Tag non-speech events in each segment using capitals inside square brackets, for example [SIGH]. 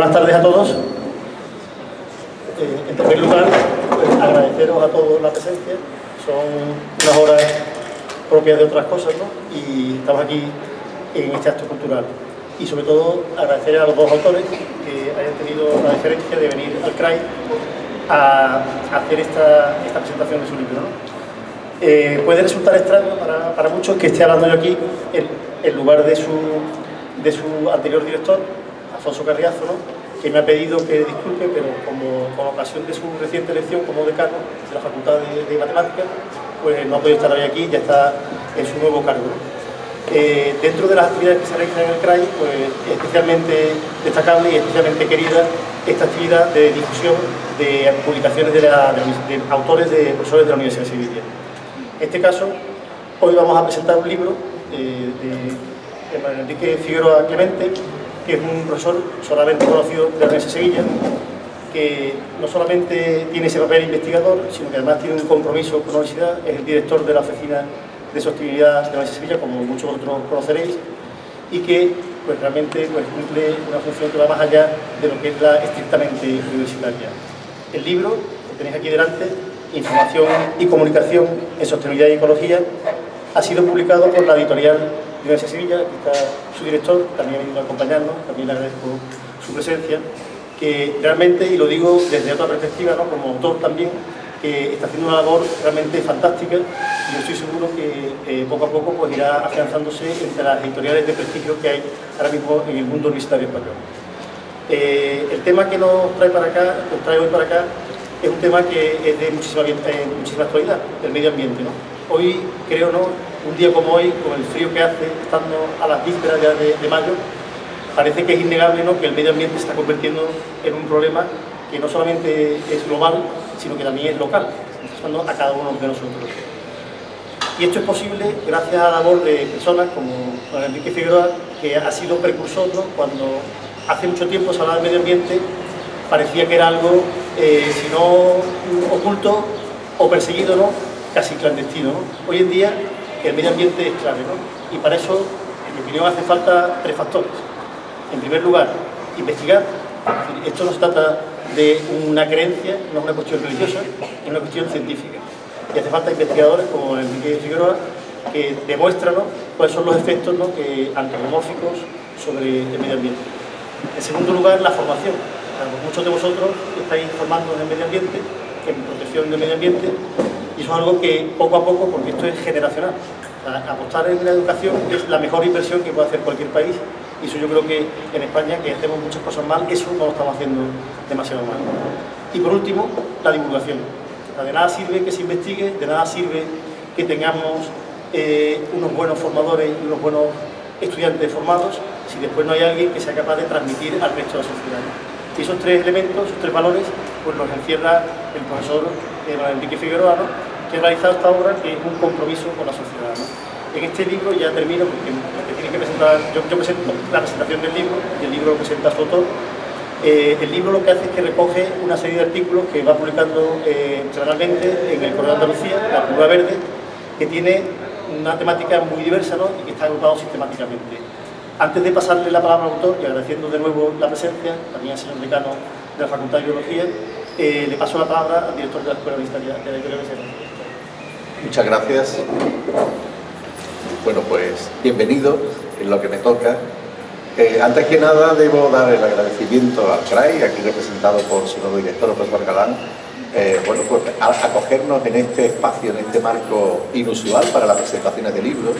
buenas tardes a todos. Eh, en primer lugar, pues, agradeceros a todos la presencia. Son unas horas propias de otras cosas, ¿no? Y estamos aquí en este acto cultural. Y sobre todo agradecer a los dos autores que hayan tenido la diferencia de venir al CRAI a hacer esta, presentación de su libro. Eh, puede resultar extraño para, muchos que esté hablando yo aquí en, lugar de su, de su anterior director, Alfonso Carriazo, que me ha pedido que disculpe, pero como con ocasión de su reciente elección como decano de la Facultad de, Matemáticas, pues no ha podido estar hoy aquí, ya está en su nuevo cargo. Eh, dentro de las actividades que se realizan en el CRAI, pues especialmente destacable y especialmente querida esta actividad de difusión de publicaciones de, autores de profesores de la Universidad de Sevilla. En este caso, hoy vamos a presentar un libro eh, de, de Enrique Figueroa Clemente, que es un profesor solamente conocido de la Universidad de Sevilla, que no solamente tiene ese papel investigador, sino que además tiene un compromiso con la universidad, es el director de la Oficina de Sostenibilidad de la Universidad de Sevilla, como muchos otros conoceréis, y que pues, realmente pues, cumple una función que va más allá de lo que es la estrictamente universitaria. El libro, que tenéis aquí delante, Información y Comunicación en Sostenibilidad y Ecología, ha sido publicado por la editorial de Sevilla, que está su director, también ha venido a acompañarnos, también le agradezco su presencia, que realmente, y lo digo desde otra perspectiva, como autor también, que está haciendo una labor realmente fantástica y yo estoy seguro que eh, poco a poco pues, irá afianzándose entre las editoriales de prestigio que hay ahora mismo en el mundo universitario español. Eh, el tema que nos trae para acá, nos trae hoy para acá, es un tema que es de muchísima, eh, muchísima actualidad, el medio ambiente. ¿no? Hoy, creo, ¿no? Un día como hoy, con el frío que hace, estando a las vísperas ya de, mayo, parece que es innegable ¿no? que el medio ambiente se está convirtiendo en un problema que no solamente es global, sino que también es local, pasando a cada uno de nosotros. Y esto es posible gracias a la labor de personas como don Enrique Figueroa, que ha sido precursor cuando hace mucho tiempo se hablaba del medio ambiente, parecía que era algo, eh, si no oculto o perseguido, ¿no? casi clandestino. Hoy en día el medio ambiente es clave, ¿no? y para eso, en mi opinión, hace falta tres factores. En primer lugar, investigar. Esto no se trata de una creencia, no es una cuestión religiosa, es una cuestión científica. Y hace falta investigadores como Enrique Figueroa que demuestran cuáles son los efectos ¿no? que, antropomórficos sobre el medio ambiente. En segundo lugar, la formación. muchos de vosotros estáis formando en el medio ambiente, en protección del medio ambiente, es algo que poco a poco, porque esto es generacional, apostar en la educación es la mejor inversión que puede hacer cualquier país y eso yo creo que en España, que hacemos muchas cosas mal, eso no lo estamos haciendo demasiado mal. Y por último, la divulgación. de nada sirve que se investigue, de nada sirve que tengamos eh, unos buenos formadores y unos buenos estudiantes formados si después no hay alguien que sea capaz de transmitir al resto de la sociedad. Y esos tres elementos, esos tres valores, pues los encierra el profesor eh, Enrique Figueroa, que ha realizado esta obra que es un compromiso con la sociedad. En este libro, ya termino porque tiene que presentar, yo, presento la presentación del libro y el libro lo presenta su autor. Eh, el libro lo que hace es que recoge una serie de artículos que va publicando eh, semanalmente en el Correo de Andalucía, la Curva Verde, que tiene una temática muy diversa y que está agrupado sistemáticamente. Antes de pasarle la palabra al autor y agradeciendo de nuevo la presencia, también al señor decano de la Facultad de Biología, eh, le paso la palabra al director de la Escuela de Historia de la Editorial Muchas gracias. Bueno, pues bienvenido en lo que me toca. Eh, antes que nada debo dar el agradecimiento al CRAI, aquí representado por su nuevo director, José Galán, eh, bueno, pues acogernos en este espacio, en este marco inusual para las presentaciones de libros.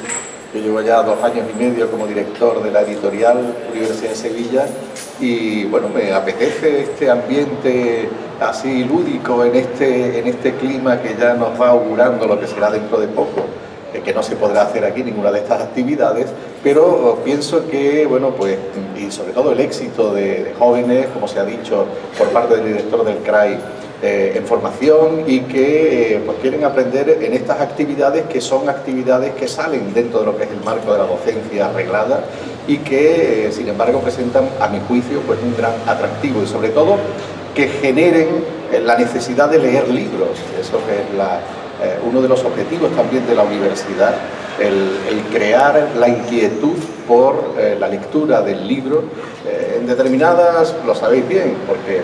Yo llevo ya dos años y medio como director de la editorial Universidad de Sevilla y bueno, me apetece este ambiente así lúdico en este, en este clima que ya nos va augurando lo que será dentro de poco que no se podrá hacer aquí ninguna de estas actividades, pero pienso que, bueno, pues, y sobre todo el éxito de, jóvenes, como se ha dicho por parte del director del CRAI, eh, en formación y que eh, pues quieren aprender en estas actividades que son actividades que salen dentro de lo que es el marco de la docencia arreglada y que, eh, sin embargo, presentan, a mi juicio, pues un gran atractivo y sobre todo que generen la necesidad de leer libros, eso es uno de los objetivos también de la universidad, el, crear la inquietud por la lectura del libro en determinadas, lo sabéis bien, porque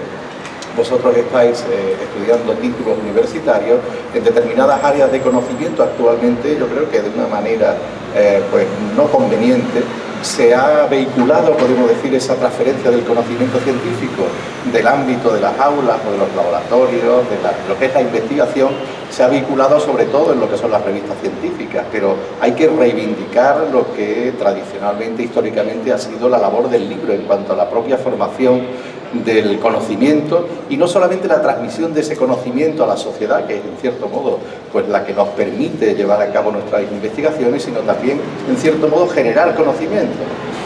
vosotros estáis eh, estudiando títulos universitarios en determinadas áreas de conocimiento actualmente, yo creo que de una manera eh, pues no conveniente, se ha vehiculado, podemos decir, esa transferencia del conocimiento científico del ámbito de las aulas o de los laboratorios, de lo que es la investigación, se ha vinculado sobre todo en lo que son las revistas científicas, pero hay que reivindicar lo que tradicionalmente, históricamente, ha sido la labor del libro en cuanto a la propia formación del conocimiento y no solamente la transmisión de ese conocimiento a la sociedad, que es en cierto modo pues, la que nos permite llevar a cabo nuestras investigaciones, sino también en cierto modo generar conocimiento.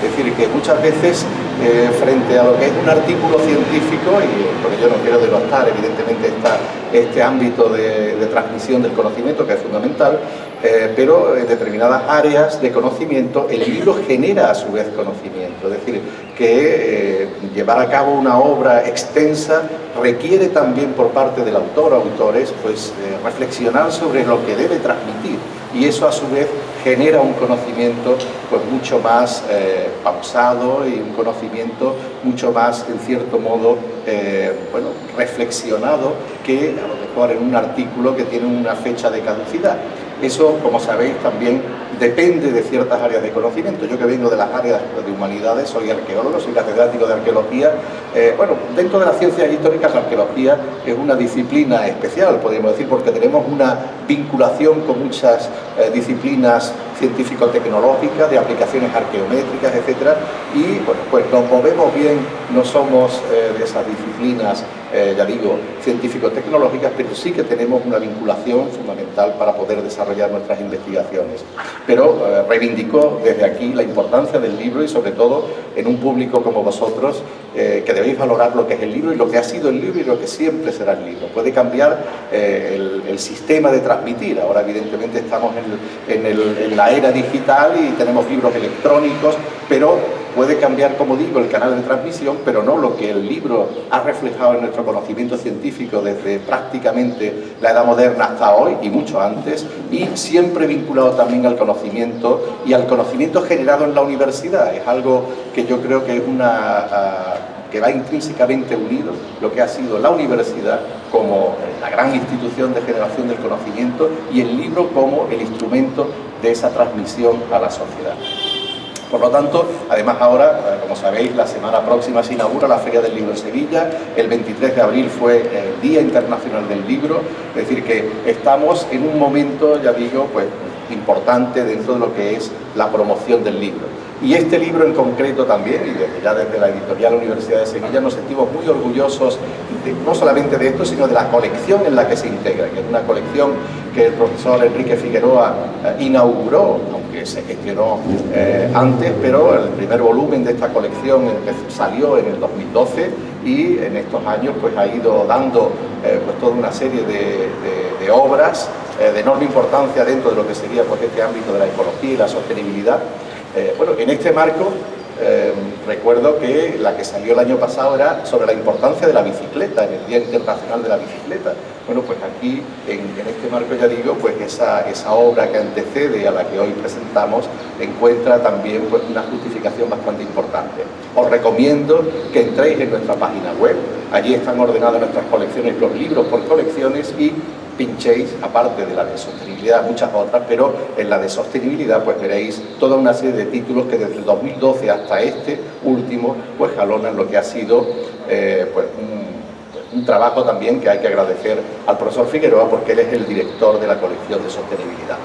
Es decir, que muchas veces eh, frente a lo que es un artículo científico, y porque yo no quiero denostar evidentemente esta, este ámbito de, transmisión del conocimiento que es fundamental, eh, pero en determinadas áreas de conocimiento el libro genera a su vez conocimiento, es decir, que eh, llevar a cabo una obra extensa requiere también por parte del autor o autores pues, reflexionar sobre lo que debe transmitir. Y eso a su vez genera un conocimiento pues mucho más eh, pausado y un conocimiento mucho más, en cierto modo, eh, bueno, reflexionado que a lo mejor en un artículo que tiene una fecha de caducidad. Eso, como sabéis, también depende de ciertas áreas de conocimiento. Yo que vengo de las áreas de humanidades, soy arqueólogo, soy catedrático de arqueología. Eh, bueno, dentro de las ciencias históricas, la arqueología es una disciplina especial, podríamos decir, porque tenemos una vinculación con muchas eh, disciplinas científico-tecnológicas, de aplicaciones arqueométricas, etc. Y, bueno, pues nos movemos bien, no somos eh, de esas disciplinas eh, ya digo, científico-tecnológicas, pero sí que tenemos una vinculación fundamental para poder desarrollar nuestras investigaciones. Pero eh, reivindico desde aquí la importancia del libro y sobre todo en un público como vosotros eh, que debéis valorar lo que es el libro y lo que ha sido el libro y lo que siempre será el libro. Puede cambiar el, el, sistema de transmitir, ahora evidentemente estamos en, el, en la era digital y tenemos libros electrónicos, pero puede cambiar, como digo, el canal de transmisión, pero no lo que el libro ha reflejado en nuestro conocimiento científico desde prácticamente la edad moderna hasta hoy y mucho antes, y siempre vinculado también al conocimiento y al conocimiento generado en la universidad. Es algo que yo creo que es una... Ah, que va intrínsecamente unido lo que ha sido la universidad como la gran institución de generación del conocimiento y el libro como el instrumento de esa transmisión a la sociedad. Por lo tanto, además ahora, eh, como sabéis, la semana próxima se inaugura la Feria del Libro en Sevilla, el 23 de abril fue el Día Internacional del Libro, es decir que estamos en un momento, ya digo, pues importante dentro de lo que es la promoción del libro. Y este libro en concreto también, y desde, ya desde la editorial Universidad de Sevilla, nos sentimos muy orgullosos no solamente de esto, sino de la colección en la que se integra, que es una colección que el profesor Enrique Figueroa eh, inauguró, aunque se gestionó eh, antes, pero el primer volumen de esta colección salió en el 2012 y en estos años pues, ha ido dando eh, pues, toda una serie de, de obras de enorme importancia dentro de lo que sería pues, este ámbito de la ecología y la sostenibilidad eh, bueno, en este marco eh, recuerdo que la que salió el año pasado era sobre la importancia de la bicicleta, en el Día Internacional de la Bicicleta. Bueno, pues aquí, en, este marco ya digo, pues esa, esa, obra que antecede a la que hoy presentamos encuentra también pues, una justificación bastante importante. Os recomiendo que entréis en nuestra página web, allí están ordenadas nuestras colecciones, los libros por colecciones y pinchéis, aparte de la de sostenibilidad, muchas otras, pero en la de sostenibilidad pues veréis toda una serie de títulos que desde el 2012 hasta este último pues jalonan lo que ha sido eh, pues, un, trabajo también que hay que agradecer al profesor Figueroa porque él es el director de la colección de sostenibilidad.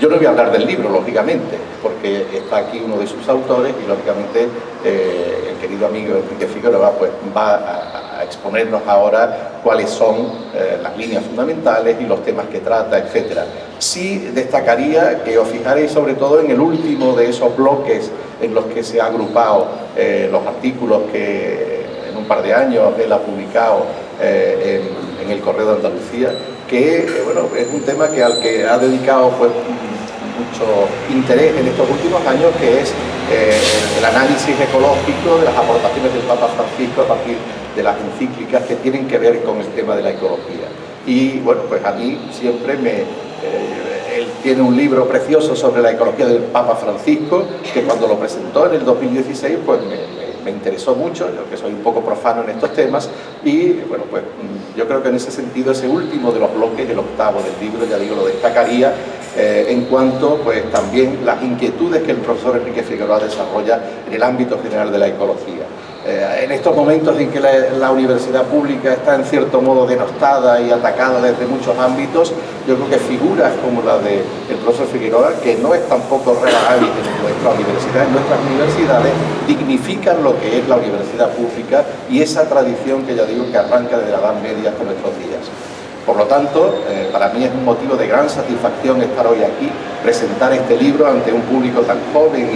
Yo no voy a hablar del libro, lógicamente, porque está aquí uno de sus autores y, lógicamente, eh, el querido amigo Enrique Figueroa pues, va a, exponernos ahora cuáles son eh, las líneas fundamentales y los temas que trata, etc. Sí destacaría que os fijaréis sobre todo en el último de esos bloques en los que se han agrupado eh, los artículos que en un par de años él ha publicado en, en el Correo de Andalucía, que bueno, es un tema que al que ha dedicado pues, mucho interés en estos últimos años, que es eh, el análisis ecológico de las aportaciones del Papa Francisco a partir de las encíclicas que tienen que ver con el tema de la ecología. Y bueno, pues a mí siempre me, eh, el tiene un libro precioso sobre la ecología del Papa Francisco, que cuando lo presentó en el 2016, pues me, me interesó mucho, yo que soy un poco profano en estos temas, y bueno, pues mm, yo creo que en ese sentido ese último de los bloques, el octavo del libro, ya digo, lo destacaría eh, en cuanto pues también las inquietudes que el profesor Enrique Figueroa desarrolla en el ámbito general de la ecología. Eh, en estos momentos en que la, universidad pública está en cierto modo denostada y atacada desde muchos ámbitos, yo creo que figuras como la del profesor Figueroa, que no es tampoco rara en nuestra universidad, en nuestras universidades, dignifican lo que es la universidad pública y esa tradición que ya digo que arranca desde la Edad Media hasta nuestros días. Por lo tanto, eh, para mí es un motivo de gran satisfacción estar hoy aquí, presentar este libro ante un público tan joven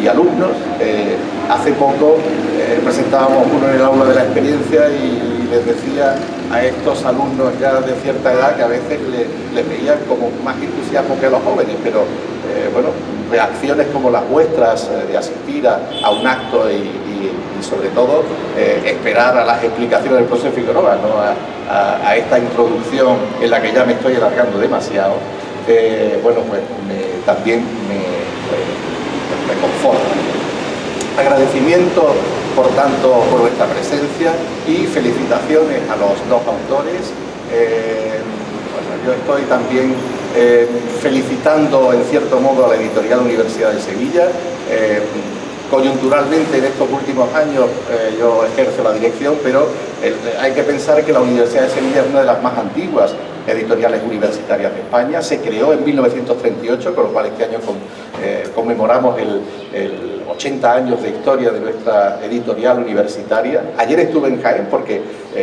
y, alumnos. Eh, hace poco eh, presentábamos uno en el aula de la experiencia y, les decía a estos alumnos ya de cierta edad que a veces les veían como más entusiasmo que a los jóvenes, pero bueno, reacciones como las vuestras de asistir a, un acto y, sobre todo esperar a las explicaciones del profesor Figueroa, ¿no? a, esta introducción en la que ya me estoy alargando demasiado, eh, bueno, pues también me, me, conforta. Agradecimiento, por tanto, por vuestra presencia y felicitaciones a los dos autores. Eh, yo estoy también eh, felicitando en cierto modo a la editorial Universidad de Sevilla coyunturalmente en estos últimos años eh, yo ejerzo la dirección, pero eh, hay que pensar que la Universidad de Sevilla es una de las más antiguas editoriales universitarias de España. Se creó en 1938, con lo cual este año eh, conmemoramos el, 80 años de historia de nuestra editorial universitaria. Ayer estuve en Jaén porque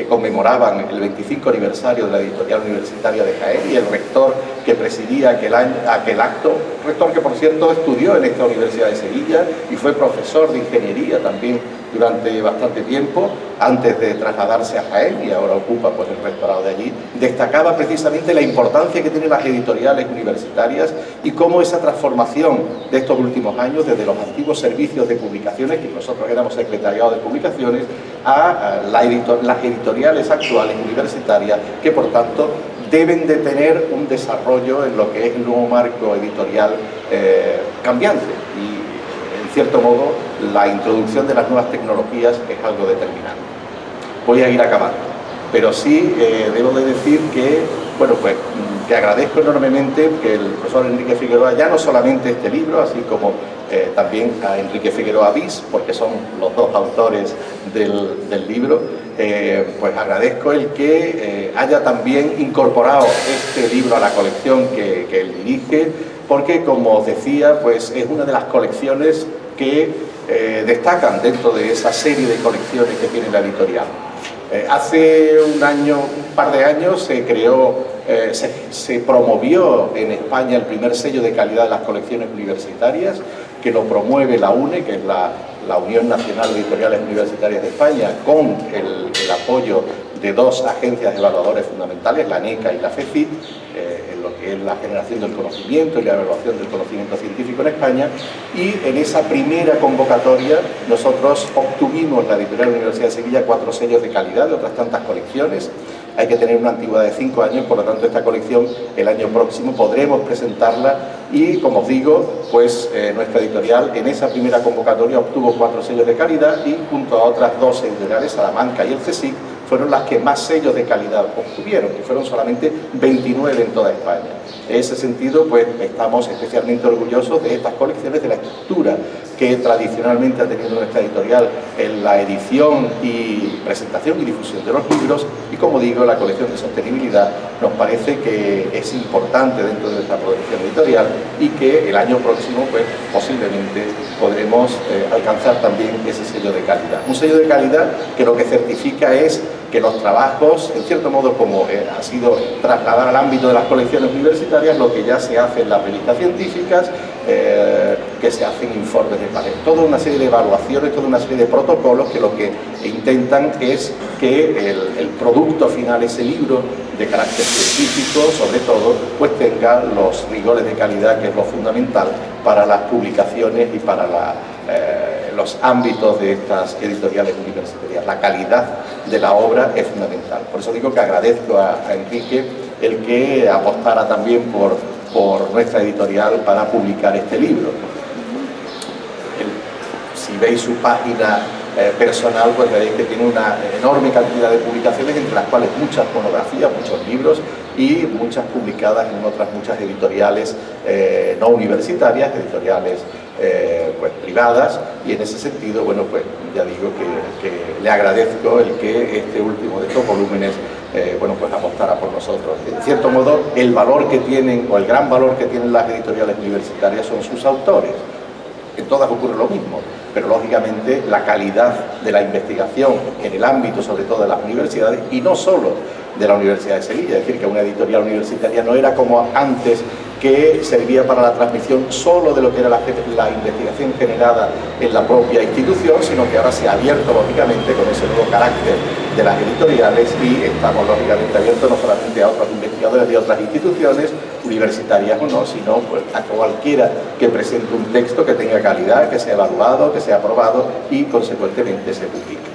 conmemoraban el 25 aniversario de la editorial universitaria de Jaén y el rector que presidía aquel, año, aquel acto, rector que por cierto estudió en esta Universidad de Sevilla y fue profesor de ingeniería también durante bastante tiempo, antes de trasladarse a Jaén y ahora ocupa pues, el rectorado de allí, destacaba precisamente la importancia que tienen las editoriales universitarias y cómo esa transformación de estos últimos años, desde los antiguos servicios de publicaciones, que nosotros éramos secretariado de publicaciones, a las editoriales actuales universitarias, que por tanto deben de tener un desarrollo en lo que es el nuevo marco editorial eh, cambiante y en cierto modo la introducción de las nuevas tecnologías es algo determinante. Voy a ir acabando, pero sí eh, debo de decir que, bueno, pues te agradezco enormemente que el profesor Enrique Figueroa, ya no solamente este libro, así como eh, también a Enrique Figueroa Bis, porque son los dos autores del, libro, eh, pues agradezco el que haya también incorporado este libro a la colección que, él dirige, porque como os decía, pues es una de las colecciones que destacan dentro de esa serie de colecciones que tiene la editorial. hace un año, un par de años, se creó se, se, promovió en España el primer sello de calidad de las colecciones universitarias que lo promueve la UNE, que es la, Unión Nacional de Editoriales Universitarias de España, con el, apoyo de dos agencias evaluadores fundamentales, la NECA y la FECIT, eh, en la generación del conocimiento y la evaluación del conocimiento científico en España, y en esa primera convocatoria nosotros obtuvimos la Editorial Universidad de Sevilla cuatro sellos de calidad de otras tantas colecciones, hay que tener una antigüedad de cinco años, por lo tanto esta colección el año próximo podremos presentarla y como os digo, pues eh, nuestra editorial en esa primera convocatoria obtuvo cuatro sellos de calidad y junto a otras dos editoriales, Salamanca y el CSIC, fueron las que más sellos de calidad obtuvieron, que fueron solamente 29 en toda España. En ese sentido, pues estamos especialmente orgullosos de estas colecciones, de la estructura que tradicionalmente ha tenido nuestra editorial en la edición y presentación y difusión de los libros y, como digo, la colección de sostenibilidad nos parece que es importante dentro de nuestra producción editorial y que el año próximo, pues, posiblemente podremos eh, alcanzar también ese sello de calidad. Un sello de calidad que lo que certifica es que los trabajos, en cierto modo como eh, ha sido trasladar al ámbito de las colecciones universitarias, lo que ya se hace en las revistas científicas, eh, que se hacen informes de panel. Toda una serie de evaluaciones, toda una serie de protocolos que lo que intentan es que el, producto final, ese libro de carácter científico, sobre todo, pues tenga los rigores de calidad, que es lo fundamental para las publicaciones y para. Eh, los ámbitos de estas editoriales universitarias. La calidad de la obra es fundamental. Por eso digo que agradezco a, Enrique el que apostara también por, por nuestra editorial para publicar este libro. si veis su página eh, personal, pues veréis que tiene una enorme cantidad de publicaciones, entre las cuales muchas monografías, muchos libros y muchas publicadas en otras muchas editoriales eh, no universitarias, editoriales eh, pues, privadas y en ese sentido, bueno, pues ya digo que, le agradezco el que este último de estos volúmenes, eh, bueno, pues apostara por nosotros. En cierto modo, el valor que tienen, o el gran valor que tienen las editoriales universitarias son sus autores. En todas ocurre lo mismo, pero lógicamente la calidad de la investigación en el ámbito sobre todo de las universidades y no solo de la Universidad de Sevilla, es decir, que una editorial universitaria no era como antes que servía para la transmisión solo de lo que era la, investigación generada en la propia institución, sino que ahora se ha abierto lógicamente con ese nuevo carácter de las editoriales y estamos lógicamente abiertos no solamente a otros investigadores de otras instituciones, universitarias o no, sino pues, a cualquiera que presente un texto que tenga calidad, que sea evaluado, que sea aprobado y consecuentemente se publique.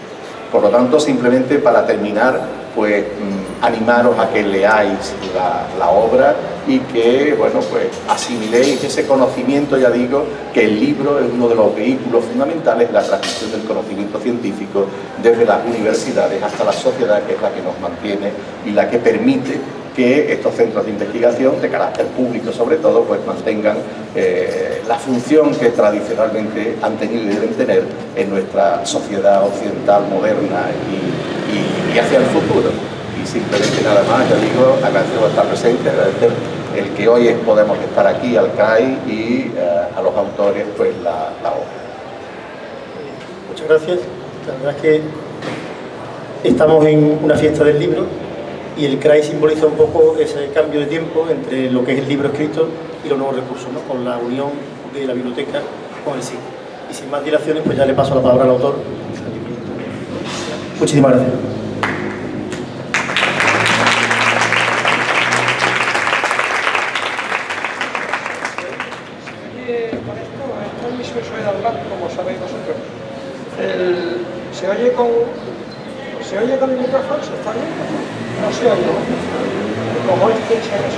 Por lo tanto, simplemente para terminar, pues mm, animaros a que leáis la, obra y que, bueno, pues asimiléis ese conocimiento, ya digo, que el libro es uno de los vehículos fundamentales de la transmisión del conocimiento científico desde las universidades hasta la sociedad, que es la que nos mantiene y la que permite que estos centros de investigación, de carácter público sobre todo, pues mantengan eh, la función que tradicionalmente han tenido y deben tener en nuestra sociedad occidental moderna y, hacia el futuro. Y simplemente nada más, ya digo, agradecer estar presente, agradecer el que hoy podemos estar aquí al CAI y eh, a los autores pues la, la obra. Muchas gracias. La verdad es que estamos en una fiesta del libro y el CRAI simboliza un poco ese cambio de tiempo entre lo que es el libro escrito y los nuevos recursos, ¿no? con la unión de la biblioteca con el SIG. Y sin más dilaciones, pues ya le paso la palabra al autor. Muchísimas gracias. Como sabéis vosotros. se oye con ¿Se oye con el micrófono? ¿Se está bien? No se oye. Como este se oye.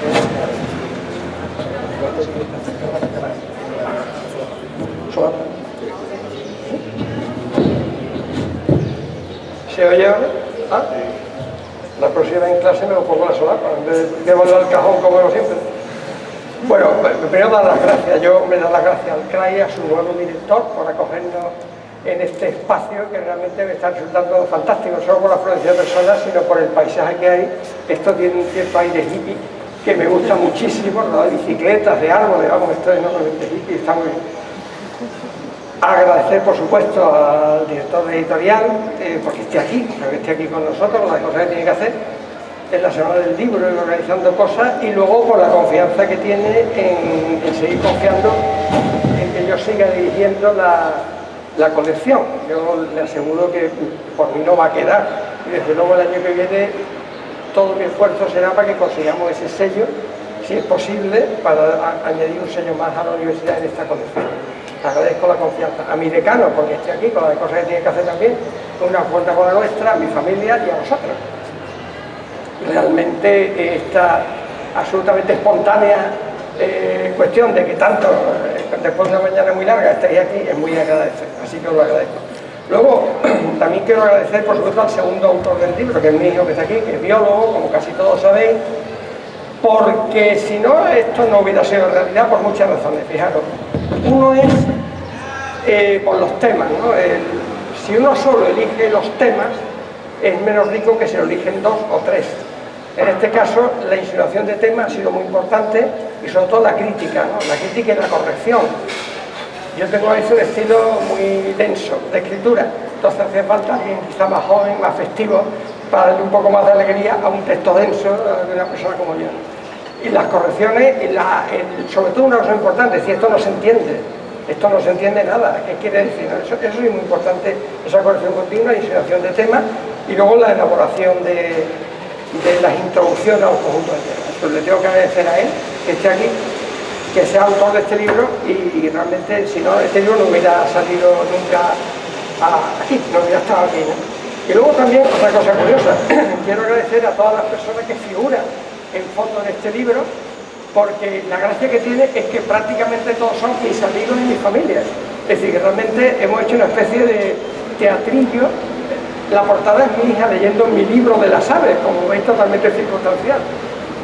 ¿Se oye ahora? ¿Ah? La próxima en clase me lo pongo la solapa, en vez de volver al cajón como siempre. Bueno, primero dar las gracias. Yo me da las gracias al CRAI, a su nuevo director, por acogernos en este espacio que realmente me está resultando fantástico, no solo por la afluencia de personas, sino por el paisaje que hay. Esto tiene un cierto aire hippie que me gusta muchísimo, de bicicletas, de árboles, vamos, esto es enormemente hippie, está muy bien. Agradecer, por supuesto, al director de editorial, eh, porque esté aquí, que esté aquí con nosotros, las cosas que tiene que hacer en la Semana del Libro, organizando cosas, y luego por la confianza que tiene en, seguir confiando en que yo siga dirigiendo la, la colección. Yo le aseguro que por mí no va a quedar. Y desde luego el año que viene todo mi esfuerzo será para que consigamos ese sello, si es posible, para añadir un sello más a la universidad en esta colección. Agradezco la confianza a mi decano, porque estoy aquí con las cosas que tiene que hacer también, una cuenta con la nuestra, a mi familia y a vosotros. Realmente esta absolutamente espontánea eh, cuestión de que tanto, eh, después de una mañana muy larga, estéis aquí, es muy agradecer, así que os lo agradezco. Luego, [CLEARS THROAT] también quiero agradecer, por supuesto, al segundo autor del libro, que es mi hijo que está aquí, que es biólogo, como casi todos sabéis, porque si no, esto no hubiera sido realidad por muchas razones, fijaros. Uno es eh, por los temas, ¿no? si uno solo elige los temas, es menos rico que si lo eligen dos o tres. En este caso, la insinuación de tema ha sido muy importante y sobre todo la crítica, la crítica y la corrección. Yo tengo un estilo muy denso de escritura, entonces hace falta alguien quizá más joven, más festivo, para darle un poco más de alegría a un texto denso de una persona como yo. Y las correcciones, y sobre todo una cosa importante, si esto no se entiende, esto no se entiende nada, ¿qué quiere decir? Eso, eso es muy importante, esa corrección continua, insinuación de tema, y luego la elaboración de, de las introducciones a un conjunto de temas. Pues le tengo que agradecer a él que esté aquí, que sea autor de este libro y, realmente si no, este libro no hubiera salido nunca aquí, no hubiera estado aquí. Y luego también, otra cosa curiosa, [CLEARS THROAT] quiero agradecer a todas las personas que figuran en fondo de este libro porque la gracia que tiene es que prácticamente todos son mis amigos y mi familia. Es decir, que realmente hemos hecho una especie de teatrillo. La portada es mi hija leyendo mi libro de las aves, como veis totalmente circunstancial.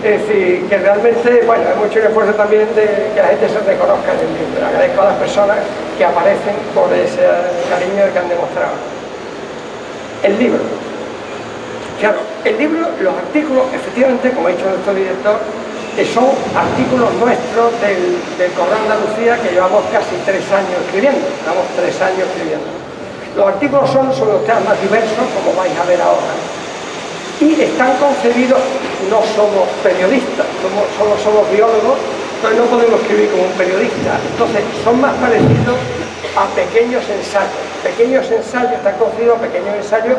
Es decir, que realmente, bueno, hecho un esfuerzo también de que la gente se reconozca en el libro. Agradezco a las personas que aparecen por ese cariño que han demostrado. El libro. Claro, el libro, los artículos, efectivamente, como ha dicho nuestro director, que son artículos nuestros del, del Correo Andalucía que llevamos casi tres años escribiendo, llevamos tres años escribiendo. Los artículos son sobre los temas más diversos, como vais a ver ahora, y están concebidos, no somos periodistas, solo somos biólogos, entonces no podemos escribir como un periodista, entonces son más parecidos a pequeños ensayos, pequeños ensayos, están concebidos pequeños ensayos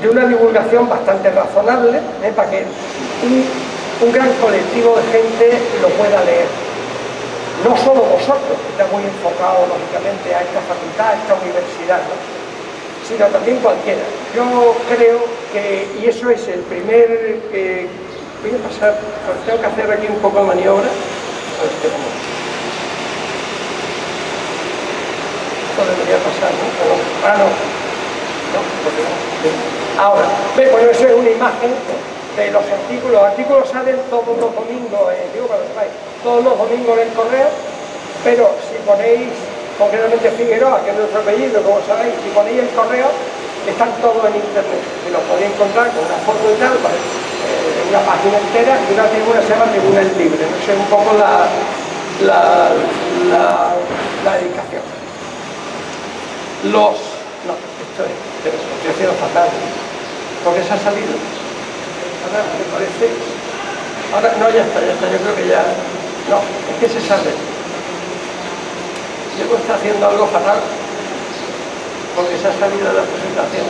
de una divulgación bastante razonable, ¿eh? para que un un gran colectivo de gente lo pueda leer. No solo vosotros, que está muy enfocado lógicamente a esta facultad, a esta universidad, sino también cualquiera. Yo creo que, y eso es el primer, eh, voy a pasar, pues tengo que hacer aquí un poco de maniobra, a ver qué Esto debería pasar, ¿no? Ah, no. No, porque. Ahora, ve, bueno, eso es una imagen de los artículos. Los artículos salen todos los domingos, eh, digo para que todos los domingos en el correo, pero si ponéis concretamente Figueroa, que es nuestro apellido, como sabéis, si ponéis el correo, están todos en internet. Y los podéis encontrar con una foto y tal, ¿vale? eh, una página entera y una tribuna se llama Tribuna el Libre. No sé, un poco la, la dedicación. Los... No, esto es, pero estoy haciendo fatal. porque se ha salido? Ahora me parece... Ahora, no, ya está, ya está, yo creo que ya... No, es que se sale. Yo está haciendo algo fatal porque se ha salido de la presentación.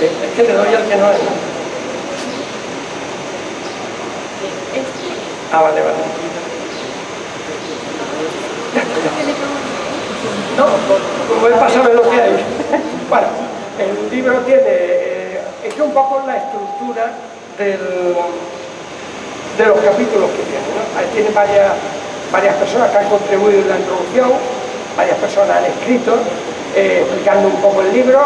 Es que le doy al que no es. Ah, vale, vale. No, como él pasa lo que hay. Bueno, el libro tiene, eh, es un poco la estructura del, de los capítulos que tiene. ¿no? Tiene varias, varias personas que han contribuido en la introducción, varias personas han escrito, eh, explicando un poco el libro,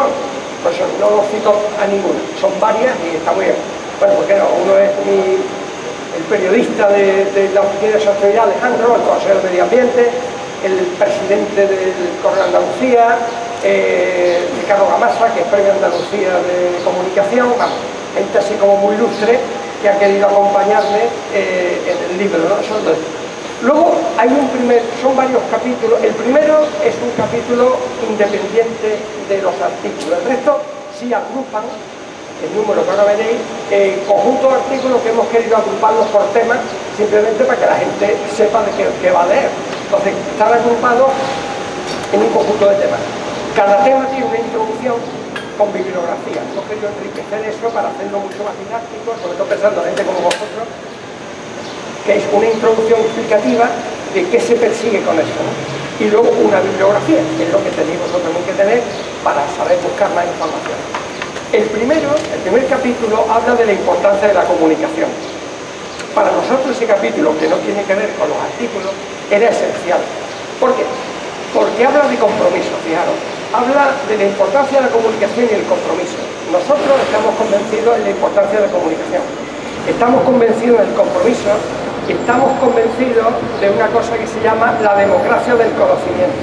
pues no lo cito a ninguna, son varias y está muy bien. Bueno, porque no, uno es el periodista de, la Oficina de Sostenibilidad, Alejandro, el consejero de Medio Ambiente, el presidente del Correo de Andalucía, eh, Ricardo Gamasa, que es Premio Andalucía de Comunicación, gente así como muy ilustre que ha querido acompañarme eh, en el libro. ¿no? Son dos. Luego hay un primer, son varios capítulos, el primero es un capítulo independiente de los artículos, el resto sí agrupan, el número que ahora veréis, eh, conjunto de artículos que hemos querido agruparlos por temas, simplemente para que la gente sepa de qué, qué va a leer. Entonces, están agrupados en un conjunto de temas. Cada tema tiene una introducción con bibliografía. Hemos querido enriquecer eso para hacerlo mucho más didáctico, sobre todo pensando en gente como vosotros, que es una introducción explicativa de qué se persigue con esto. Y luego una bibliografía, que es lo que tenéis vosotros también que tener para saber buscar más información. El primero, el primer capítulo, habla de la importancia de la comunicación. Para nosotros ese capítulo, que no tiene que ver con los artículos, era esencial. ¿Por qué? Porque habla de compromiso, fijaros habla de la importancia de la comunicación y el compromiso. Nosotros estamos convencidos en la importancia de la comunicación. Estamos convencidos del compromiso y estamos convencidos de una cosa que se llama la democracia del conocimiento.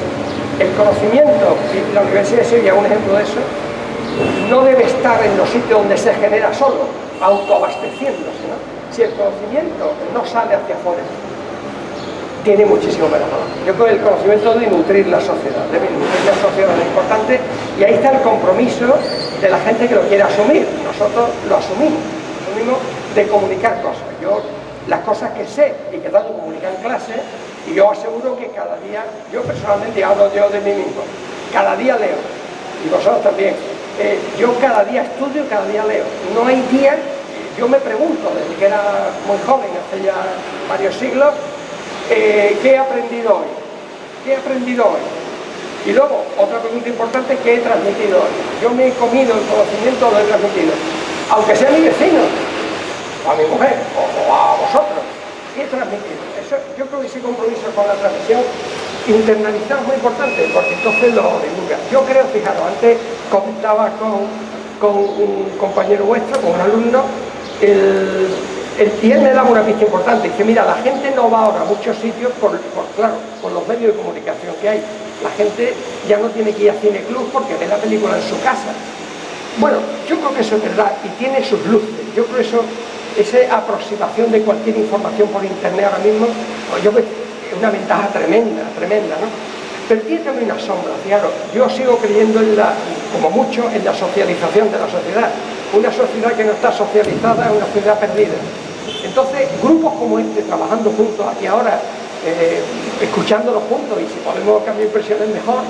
El conocimiento, y la Universidad de Sevilla es un ejemplo de eso, no debe estar en los sitios donde se genera solo, autoabasteciéndose. Si el conocimiento no sale hacia afuera, tiene muchísimo valor. Yo creo que el conocimiento debe nutrir la sociedad, debe nutrir la sociedad, es importante, y ahí está el compromiso de la gente que lo quiere asumir. Nosotros lo asumimos, asumimos de comunicar cosas. Yo, las cosas que sé y que tanto comunicar en clase, y yo aseguro que cada día, yo personalmente hablo yo de mí mismo, cada día leo, y vosotros también, eh, yo cada día estudio, cada día leo. No hay día, yo me pregunto, desde que era muy joven, hace ya varios siglos, eh, ¿qué he aprendido hoy? ¿Qué he aprendido hoy? Y luego, otra pregunta importante, ¿qué he transmitido hoy? Yo me he comido el conocimiento, lo he transmitido. Aunque sea mi vecino, o a mi mujer, o, a vosotros, y transmitirlo. Eso, yo creo que ese compromiso con la transmisión internalizado es muy importante, porque entonces lo divulga. Yo creo, fijaros, antes comentaba con, con un compañero vuestro, con un alumno, el, y él me daba una pista importante, dice, mira, la gente no va ahora a muchos sitios por, claro, por los medios de comunicación que hay. La gente ya no tiene que ir a Cine Club porque ve la película en su casa. Bueno, yo creo que eso es verdad y tiene sus luces. Yo creo que eso, esa aproximación de cualquier información por internet ahora mismo, pues yo es una ventaja tremenda, tremenda, ¿no? Pero tiene también una sombra, claro. Yo sigo creyendo en la, como mucho en la socialización de la sociedad. Una sociedad que no está socializada es una sociedad perdida. Entonces, grupos como este, trabajando juntos aquí ahora, eh, escuchándolos juntos y si podemos cambiar impresiones mejor,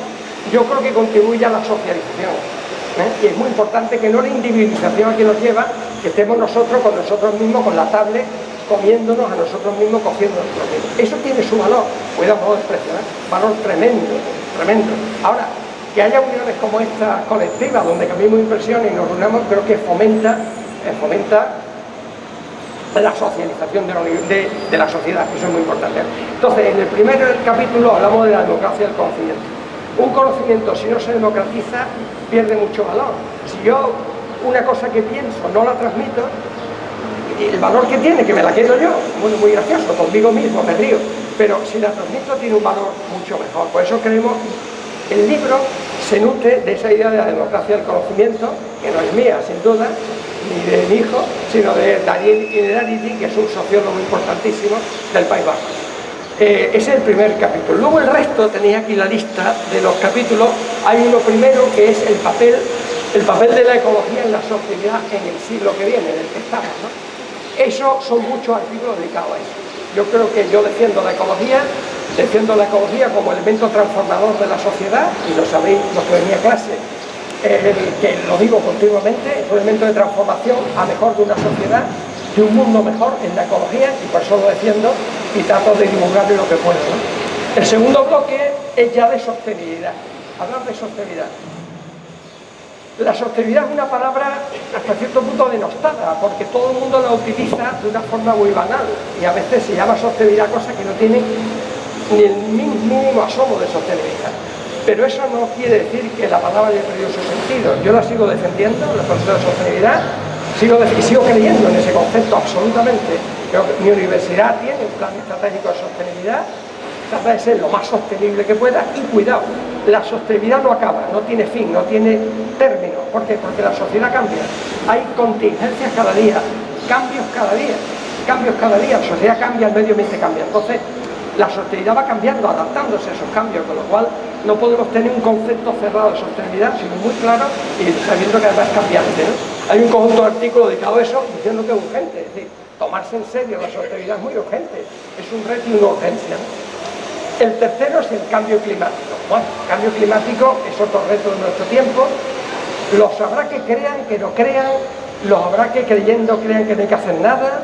yo creo que contribuye a la socialización. ¿eh? Y es muy importante que no la individualización aquí nos lleva, que estemos nosotros con nosotros mismos, con la tablet, comiéndonos a nosotros mismos, cogiendo nosotros mismos. Eso tiene su valor, cuidado, no desprecio, ¿eh? valor tremendo, tremendo. Ahora, que haya uniones como esta colectiva, donde cambiamos impresiones y nos reunamos, creo que fomenta, fomenta la socialización de la, sociedad, eso es muy importante. Entonces, en el primer capítulo hablamos de la democracia del conocimiento. Un conocimiento, si no se democratiza, pierde mucho valor. Si yo una cosa que pienso no la transmito, el valor que tiene, que me la quedo yo, muy, muy gracioso, conmigo mismo me río, pero si la transmito tiene un valor mucho mejor. Por eso creemos, el libro se nutre de esa idea de la democracia del conocimiento, que no es mía, sin duda, ni de mi hijo, sino de Daniel Inedaliti, que es un sociólogo importantísimo del País Vasco. Eh, ese es el primer capítulo. Luego el resto, tenéis aquí la lista de los capítulos, hay uno primero que es el papel, el papel de la ecología en la sociedad en el siglo que viene, en el que estamos. ¿no? Eso son muchos artículos dedicados a eso. Yo creo que yo defiendo la ecología, defiendo la ecología como elemento transformador de la sociedad, y lo sabéis los que venía a que lo digo continuamente, es un elemento de transformación a mejor de una sociedad, de un mundo mejor en la ecología, y por eso lo defiendo y trato de divulgarlo lo que puedo. El segundo bloque es ya de sostenibilidad, hablar de sostenibilidad. La sostenibilidad es una palabra hasta cierto punto denostada, porque todo el mundo la utiliza de una forma muy banal, y a veces se llama sostenibilidad cosa que no tiene ni el mínimo asomo de sostenibilidad. Pero eso no quiere decir que la palabra haya perdido su sentido. Yo la sigo defendiendo, la concepto de sostenibilidad, sigo y sigo creyendo en ese concepto absolutamente. Mi universidad tiene un plan estratégico de sostenibilidad, trata de ser lo más sostenible que pueda y cuidado, la sostenibilidad no acaba, no tiene fin, no tiene término. ¿Por qué? Porque la sociedad cambia. Hay contingencias cada día, cambios cada día, cambios cada día, la sociedad cambia, el medio ambiente cambia. Entonces, la sostenibilidad va cambiando, adaptándose a esos cambios, con lo cual no podemos tener un concepto cerrado de sostenibilidad, sino muy claro y sabiendo que además es cambiante. Hay un conjunto de artículos dedicado a eso diciendo que es urgente, es decir, tomarse en serio la sostenibilidad es muy urgente, es un reto y una urgencia. El tercero es el cambio climático. Bueno, el cambio climático es otro reto de nuestro tiempo, los habrá que crean, que no crean, los habrá que creyendo crean que no hay que hacer nada,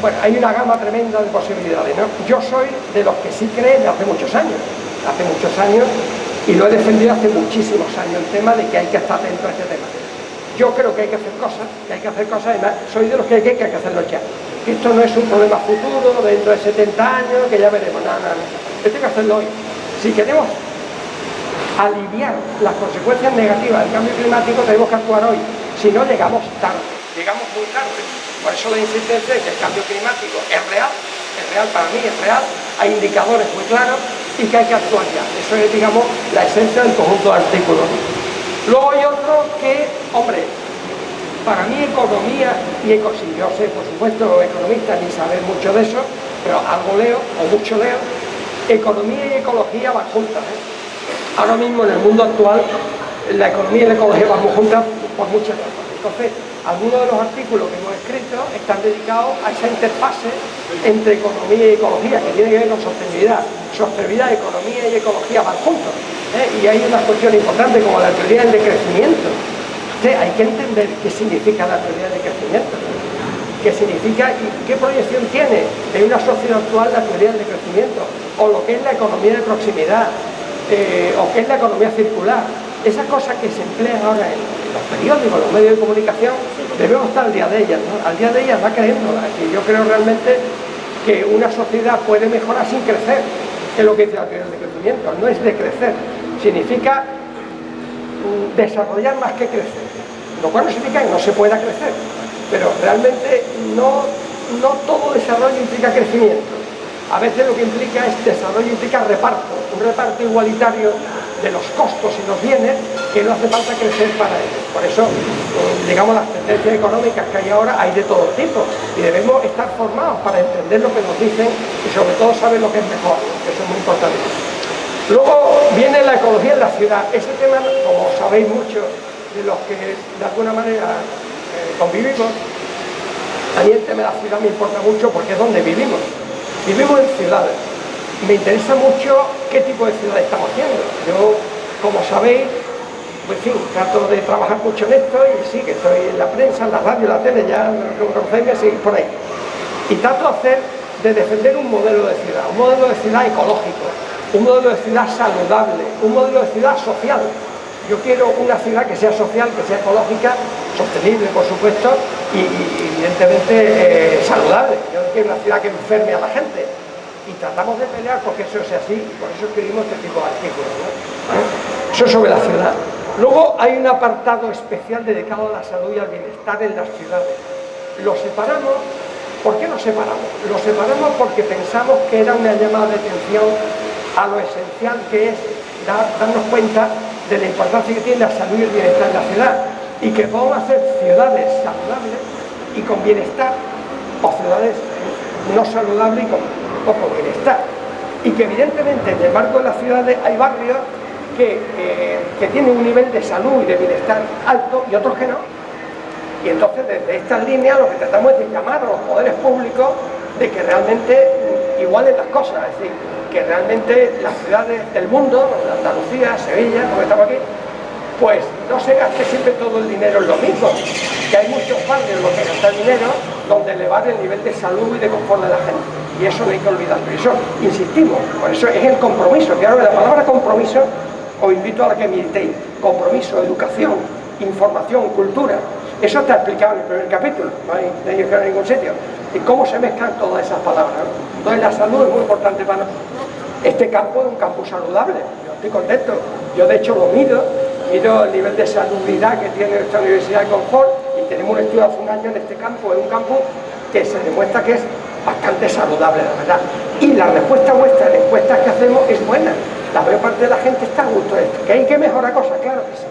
bueno, hay una gama tremenda de posibilidades. Yo soy de los que sí creen de hace muchos años, hace muchos años, y lo he defendido hace muchísimos años, el tema de que hay que estar atento a este tema. Yo creo que hay que hacer cosas, que hay que hacer cosas, además, soy de los que hay que, hacerlo ya. Esto no es un problema futuro, dentro de 70 años, que ya veremos, no, no, no. Esto hay que hacerlo hoy. Si queremos aliviar las consecuencias negativas del cambio climático, tenemos que actuar hoy. Si no, llegamos tarde, llegamos muy tarde. Por eso la insistencia de que el cambio climático es real, es real para mí, es real, hay indicadores muy claros y que hay que actuar ya. Eso es, digamos, la esencia del conjunto de artículos. Luego hay otro que, hombre, para mí economía y eco, yo sé, por supuesto, economista ni saber mucho de eso, pero algo leo, o mucho leo, economía y ecología van juntas. ¿eh? Ahora mismo en el mundo actual, la economía y la ecología van juntas por muchas razones. Entonces, algunos de los artículos que hemos escrito están dedicados a esa interfase entre economía y ecología, que tiene que ver con sostenibilidad. Sostenibilidad, economía y ecología van juntos. ¿eh? Y hay una cuestión importante como la teoría del decrecimiento. hay que entender qué significa la teoría del decrecimiento. ¿Qué significa y qué proyección tiene en una sociedad actual la teoría del decrecimiento? O lo que es la economía de proximidad, eh, o qué es la economía circular. Esas cosas que se emplean ahora en, los periódicos, los medios de comunicación, debemos estar al día de ellas, ¿no? Al día de ellas va creyendo. yo creo realmente que una sociedad puede mejorar sin crecer, es lo que dice la teoría del crecimiento, no es de crecer, significa mm, desarrollar más que crecer, lo cual no significa que no se pueda crecer, pero realmente no, no todo desarrollo implica crecimiento, a veces lo que implica es desarrollo, implica reparto, un reparto igualitario de los costos y los bienes que no hace falta crecer para ello. Por eso, eh, digamos, las tendencias económicas que hay ahora hay de todo tipo y debemos estar formados para entender lo que nos dicen y sobre todo saber lo que es mejor, que eso es muy importante. Luego viene la ecología en la ciudad. Ese tema, como sabéis mucho de los que de alguna manera eh, convivimos, a mí el tema de la ciudad me importa mucho porque es donde vivimos. Vivimos en ciudades. Me interesa mucho qué tipo de ciudad estamos haciendo. Yo, como sabéis, pues trato de trabajar mucho en esto y sí, que estoy en la prensa, en la radio, en la tele, ya me conocéis, me seguís por ahí. Y trato de hacer, de defender un modelo de ciudad, un modelo de ciudad ecológico, un modelo de ciudad saludable, un modelo de ciudad social. Yo quiero una ciudad que sea social, que sea ecológica, sostenible, por supuesto, y, evidentemente eh, saludable. Yo no quiero una ciudad que enferme a la gente. Y tratamos de pelear porque eso sea así, por eso escribimos este tipo de artículos. ¿no? Eso sobre la ciudad. Luego hay un apartado especial dedicado a la salud y al bienestar en las ciudades. Lo separamos, ¿por qué lo separamos? Lo separamos porque pensamos que era una llamada de atención a lo esencial que es darnos cuenta de la importancia que tiene la salud y el bienestar en la ciudad y que podemos hacer ciudades saludables y con bienestar o ciudades no saludables y con poco bienestar. Y que evidentemente en el marco de las ciudades hay barrios que, que tienen un nivel de salud y de bienestar alto y otros que no. Y entonces desde estas líneas lo que tratamos es de llamar a los poderes públicos de que realmente igualen las cosas, es decir, que realmente las ciudades del mundo, Andalucía, Sevilla, como estamos aquí, pues no se gaste siempre todo el dinero en lo mismo, que hay muchos barrios en que gastar dinero donde elevar el nivel de salud y de confort de la gente. Y eso no hay que olvidar, por eso insistimos, por eso es el compromiso, ahora la palabra compromiso os invito a la que meditéis, compromiso, educación, información, cultura, eso está explicado en el primer capítulo, no hay de ir a ningún sitio. Y cómo se mezclan todas esas palabras. Entonces la salud es muy importante para nosotros. Este campo es un campo saludable, yo estoy contento. Yo de hecho lo mido, mido el nivel de salubridad que tiene esta Universidad de Confort y tenemos un estudio hace un año en este campo, es un campo que se demuestra que es bastante saludable, la verdad. Y la respuesta vuestra, la encuestas que hacemos es buena. La mayor parte de la gente está a gusto de esto. ¿Que hay que mejorar cosas? Claro que sí,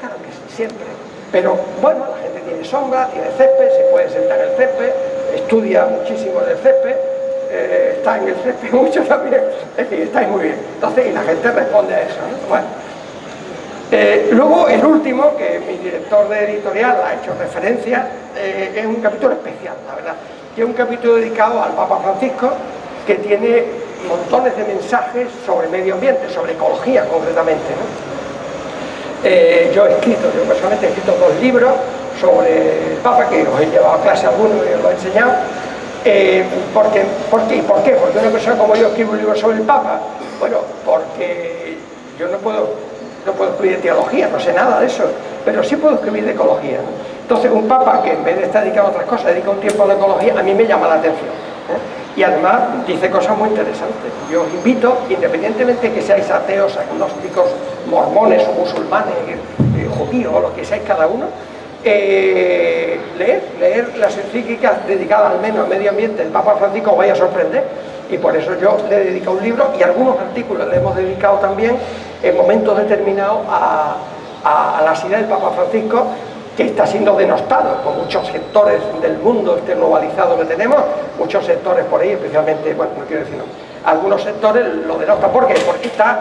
claro que sí, siempre. Pero bueno, la gente tiene sombra, tiene césped, se puede sentar en el césped, estudia muchísimo en el césped, eh, está en el césped [LAUGHS] mucho también, es decir, estáis muy bien. Entonces, y la gente responde a eso. Bueno. Eh, luego, el último, que mi director de editorial ha hecho referencia, eh, es un capítulo especial, la verdad, que es un capítulo dedicado al Papa Francisco, que tiene montones de mensajes sobre medio ambiente, sobre ecología concretamente. yo he escrito, yo personalmente he escrito dos libros sobre el Papa, que os he llevado a clase alguno y os lo he enseñado, eh, porque, ¿por, qué? ¿Por qué? Porque una persona como yo escribe un libro sobre el Papa. Bueno, porque yo no puedo, no puedo escribir teología, no sé nada de eso, pero sí puedo escribir de ecología. Entonces, un Papa que en vez de estar dedicado a otras cosas, dedica un tiempo a la ecología, a mí me llama la atención. ¿eh? Y además dice cosas muy interesantes. Yo os invito, independientemente de que seáis ateos, agnósticos, mormones o musulmanes, eh, judíos o lo que seáis cada uno, eh, leer, leer las encíclicas dedicadas al menos al medio ambiente del Papa Francisco os vaya a sorprender y por eso yo le he dedicado un libro y algunos artículos le hemos dedicado también en momentos determinados a, a, las ideas del Papa Francisco que está siendo denostado por muchos sectores del mundo este globalizado que tenemos, muchos sectores por ahí, especialmente, bueno, no quiero decir algunos sectores lo denostan. ¿Por qué? Porque está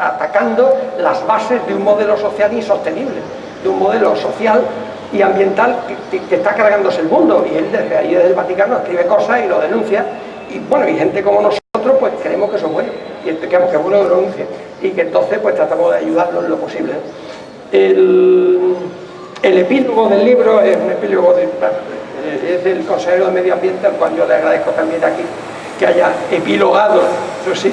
atacando las bases de un modelo social insostenible, de un modelo social y ambiental que, está cargándose el mundo y él desde ahí desde el Vaticano escribe cosas y lo denuncia y bueno, y gente como nosotros pues creemos que eso es bueno y creemos que es bueno que lo denuncie y que entonces pues tratamos de ayudarlo en lo posible. El, epílogo del libro es un epílogo de, es del consejero de medio ambiente al cual yo le agradezco también aquí que haya epilogado eso sí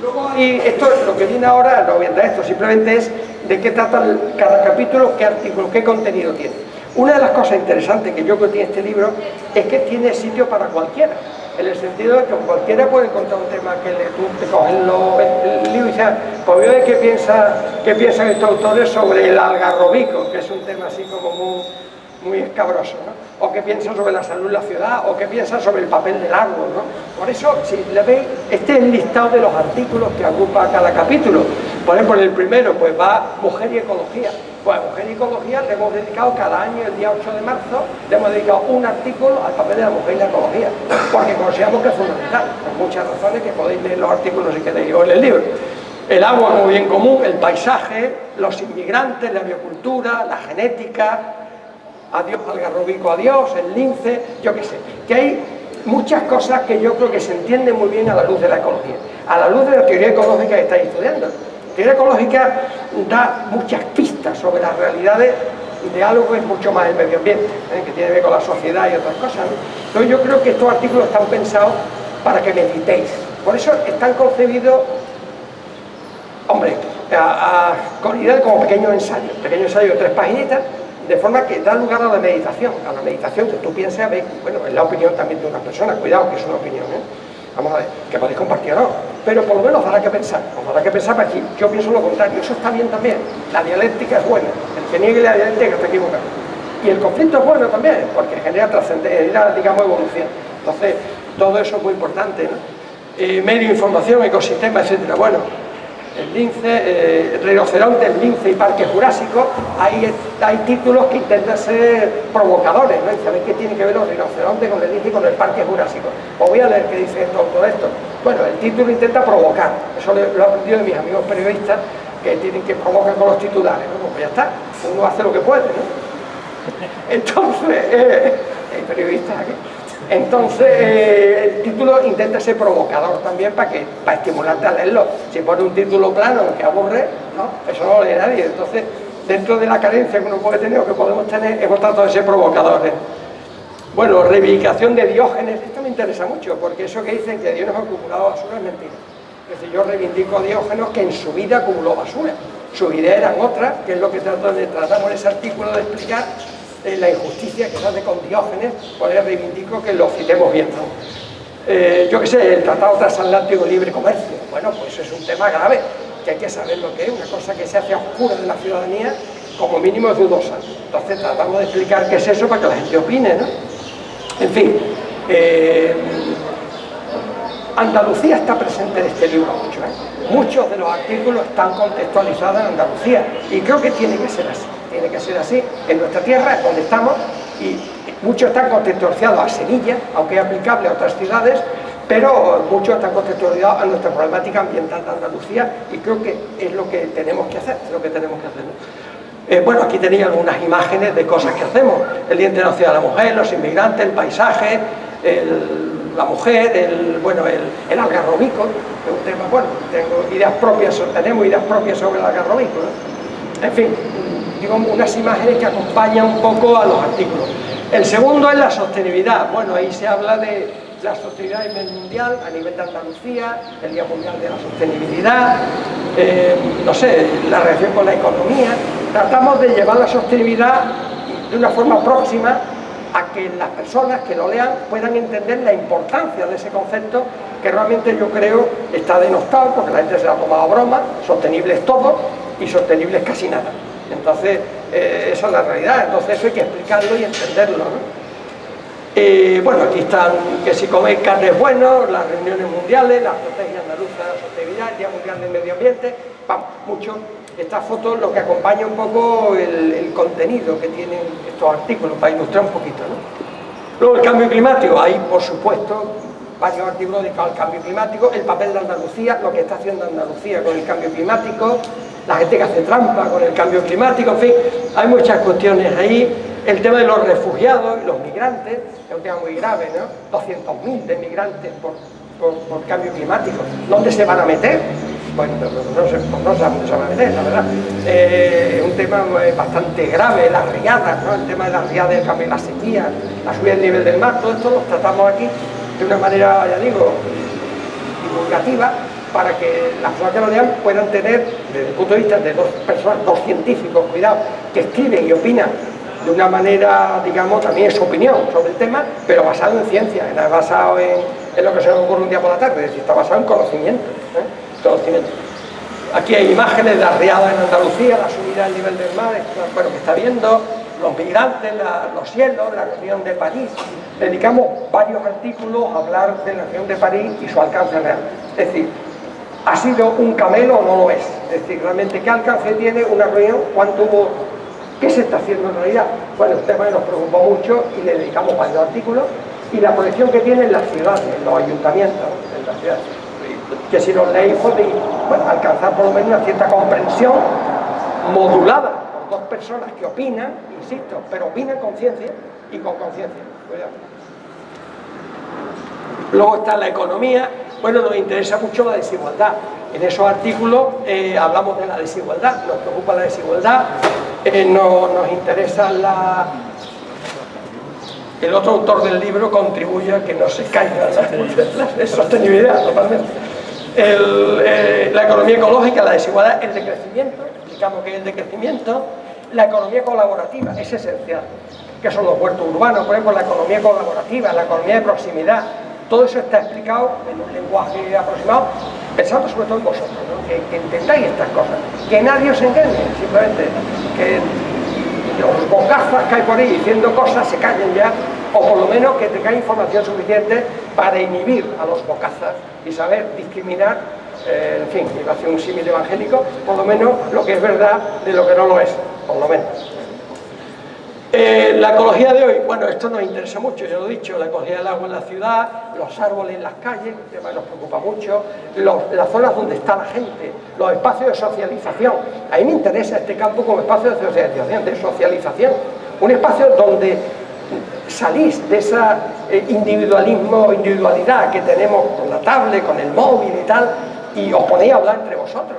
luego Y esto, lo que viene ahora, no entrar esto, simplemente es de qué trata cada capítulo, qué artículo, qué contenido tiene. Una de las cosas interesantes que yo creo que tiene este libro es que tiene sitio para cualquiera en el sentido de que cualquiera puede encontrar un tema que le, tú te coges el, libro y dices, pues veo qué, qué piensan estos autores sobre el algarrobico, que es un tema así como muy, muy escabroso, ¿no? o qué piensan sobre la salud en la ciudad, o qué piensan sobre el papel del árbol. ¿no? Por eso, si le veis, este es el listado de los artículos que ocupa cada capítulo. Por ejemplo, en el primero pues va mujer y ecología. Pues a mujer y ecología le hemos dedicado cada año, el día 8 de marzo, le hemos dedicado un artículo al papel de la mujer y la ecología, porque consideramos que es fundamental, por muchas razones que podéis leer los artículos si queréis o en el libro. El agua muy bien común, el paisaje, los inmigrantes, la biocultura, la genética, adiós al garrobico, adiós, el lince, yo qué sé, que hay muchas cosas que yo creo que se entienden muy bien a la luz de la ecología, a la luz de la teoría ecológica que estáis estudiando. La teoría ecológica da muchas pistas sobre las realidades de algo que es mucho más el medio ambiente, ¿eh? que tiene que ver con la sociedad y otras cosas. Entonces yo creo que estos artículos están pensados para que meditéis. Por eso están concebidos, hombre, con idea de como pequeños ensayos, pequeños ensayos de tres paginitas, de forma que da lugar a la meditación, a la meditación que tú pienses, bueno, es la opinión también de una persona, cuidado que es una opinión, ¿eh? vamos a ver, que podéis compartir o no, pero por lo menos dará que pensar, os dará que pensar para aquí, yo pienso lo contrario, eso está bien también, la dialéctica es buena, el que niegue la dialéctica está equivocado, y el conflicto es bueno también, porque genera trascendencia, digamos, evolución, entonces todo eso es muy importante, ¿no? Eh, medio, información, ecosistema, etcétera, bueno, el lince, eh, rinoceronte, el lince y parque jurásico, hay, hay títulos que intentan ser provocadores, ¿no? ¿Sabéis qué tiene que ver los rinocerontes con el lince y con el parque jurásico? Os voy a leer qué dice todo esto. Bueno, el título intenta provocar, eso lo he aprendido de mis amigos periodistas que tienen que provocar con los titulares, ¿no? Pues ya está, uno hace lo que puede, ¿no? [LAUGHS] Entonces, eh, hay periodistas aquí. Entonces, eh, el título intenta ser provocador también para que para estimularte a leerlo. Si pone un título plano que aburre, ¿no? eso no lo lee nadie. Entonces, dentro de la carencia que uno puede tener o que podemos tener, hemos tratado de ser provocadores. Bueno, reivindicación de Diógenes, esto me interesa mucho, porque eso que dicen que Dios nos ha acumulado basura es mentira. Es decir, yo reivindico a Diógenes que en su vida acumuló basura. Su idea eran otras, que es lo que tratamos en ese artículo de explicar, la injusticia que se hace con Diógenes, pues reivindico que lo citemos bien. Eh, yo qué sé, el Tratado Transatlántico Libre Comercio, bueno, pues es un tema grave, que hay que saber lo que es, una cosa que se hace a oscuras de la ciudadanía, como mínimo es dudosa. Entonces tratamos de explicar qué es eso para que la gente opine, ¿no? En fin, eh, Andalucía está presente en este libro mucho, ¿eh? Muchos de los artículos están contextualizados en Andalucía y creo que tiene que ser así tiene que ser así, en nuestra tierra, es donde estamos, y muchos están contextualizados a Sevilla, aunque es aplicable a otras ciudades, pero muchos están contextualizados a nuestra problemática ambiental de Andalucía y creo que es lo que tenemos que hacer, es lo que tenemos que hacer. Eh, bueno, aquí tenéis algunas imágenes de cosas que hacemos, el Día Internacional de la Mujer, los inmigrantes, el paisaje, la mujer, el, bueno, el, el algarrobico, que es un tema, bueno, tengo ideas propias, tenemos ideas propias sobre el algarrobico, En fin, digo, unas imágenes que acompañan un poco a los artículos. El segundo es la sostenibilidad. Bueno, ahí se habla de la sostenibilidad a nivel mundial, a nivel de Andalucía, el Día Mundial de la Sostenibilidad, eh, no sé, la relación con la economía. Tratamos de llevar la sostenibilidad de una forma próxima a que las personas que lo lean puedan entender la importancia de ese concepto que realmente yo creo está denostado porque la gente se lo ha tomado broma, sostenible es todo y sostenible es casi nada. Entonces, eh, esa es la realidad, entonces eso hay que explicarlo y entenderlo. Eh, bueno, aquí están que si coméis carne es bueno, las reuniones mundiales, la estrategia andaluza de sostenibilidad, el Día Mundial del Medio Ambiente, vamos, mucho. Estas fotos lo que acompaña un poco el, contenido que tienen estos artículos, para ilustrar un poquito. Luego el cambio climático, ahí por supuesto varios artículos dedicados al cambio climático, el papel de Andalucía, lo que está haciendo Andalucía con el cambio climático, la gente que hace trampa con el cambio climático, en fin, hay muchas cuestiones ahí. El tema de los refugiados y los migrantes es un tema muy grave, ¿no? 200.000 de migrantes por, por, cambio climático. ¿Dónde se van a meter? Bueno, no, sé, no dónde se van a meter, la verdad. Eh, es un tema bastante grave, las riadas, ¿no? El tema de las riadas, el cambio de la sequía, la subida del nivel del mar, todo esto lo tratamos aquí de una manera, ya digo, divulgativa, para que las lo lean puedan tener, desde el punto de vista de dos personas, dos científicos, cuidado, que escriben y opinan de una manera, digamos, también es su opinión sobre el tema, pero basado en ciencia, no es basado en, lo que se nos ocurre un día por la tarde, es decir, está basado en conocimiento, ¿eh? conocimiento. Aquí hay imágenes de arriada en Andalucía, la subida del nivel del mar, bueno, que está viendo, los migrantes, los cielos, la región de París. Dedicamos varios artículos a hablar de la región de París y su alcance real. Es decir, ¿ha sido un camelo o no lo es? Es decir, realmente, ¿qué alcance tiene una reunión? ¿Cuánto hubo? ¿Qué se está haciendo en realidad? Bueno, el tema nos preocupó mucho y le dedicamos varios artículos y la proyección que tiene en las ciudades, en los ayuntamientos, en las ciudades. Que si los leéis podéis alcanzar por lo menos una cierta comprensión modulada por dos personas que opinan, insisto, pero opinan con ciencia y con conciencia. Luego está la economía, bueno, nos interesa mucho la desigualdad. En esos artículos eh, hablamos de la desigualdad, nos preocupa la desigualdad, eh, no, nos interesa la... El otro autor del libro contribuye a que no se caiga la, [LAUGHS] sostenibilidad totalmente. Eh, la economía ecológica, la desigualdad, el decrecimiento, explicamos que es el decrecimiento, la economía colaborativa, es esencial, que son los huertos urbanos, por ejemplo, la economía colaborativa, la economía de proximidad, todo eso está explicado en un lenguaje aproximado, pensando sobre todo en vosotros, que, entendáis estas cosas, que nadie os engañe, simplemente que los bocazas que hay por ahí diciendo cosas se callen ya, o por lo menos que tengáis información suficiente para inhibir a los bocazas y saber discriminar, eh, en fin, iba a hacer un símil evangélico, por lo menos lo que es verdad de lo que no lo es, por lo menos. Eh, la ecología de hoy, bueno, esto nos interesa mucho, ya lo he dicho, la ecología del agua en la ciudad, los árboles en las calles, que nos preocupa mucho, las zonas donde está la gente, los espacios de socialización. A mí me interesa este campo como espacio de socialización, de socialización. Un espacio donde salís de ese eh, individualismo, individualidad que tenemos con la tablet, con el móvil y tal, y os ponéis a hablar entre vosotros.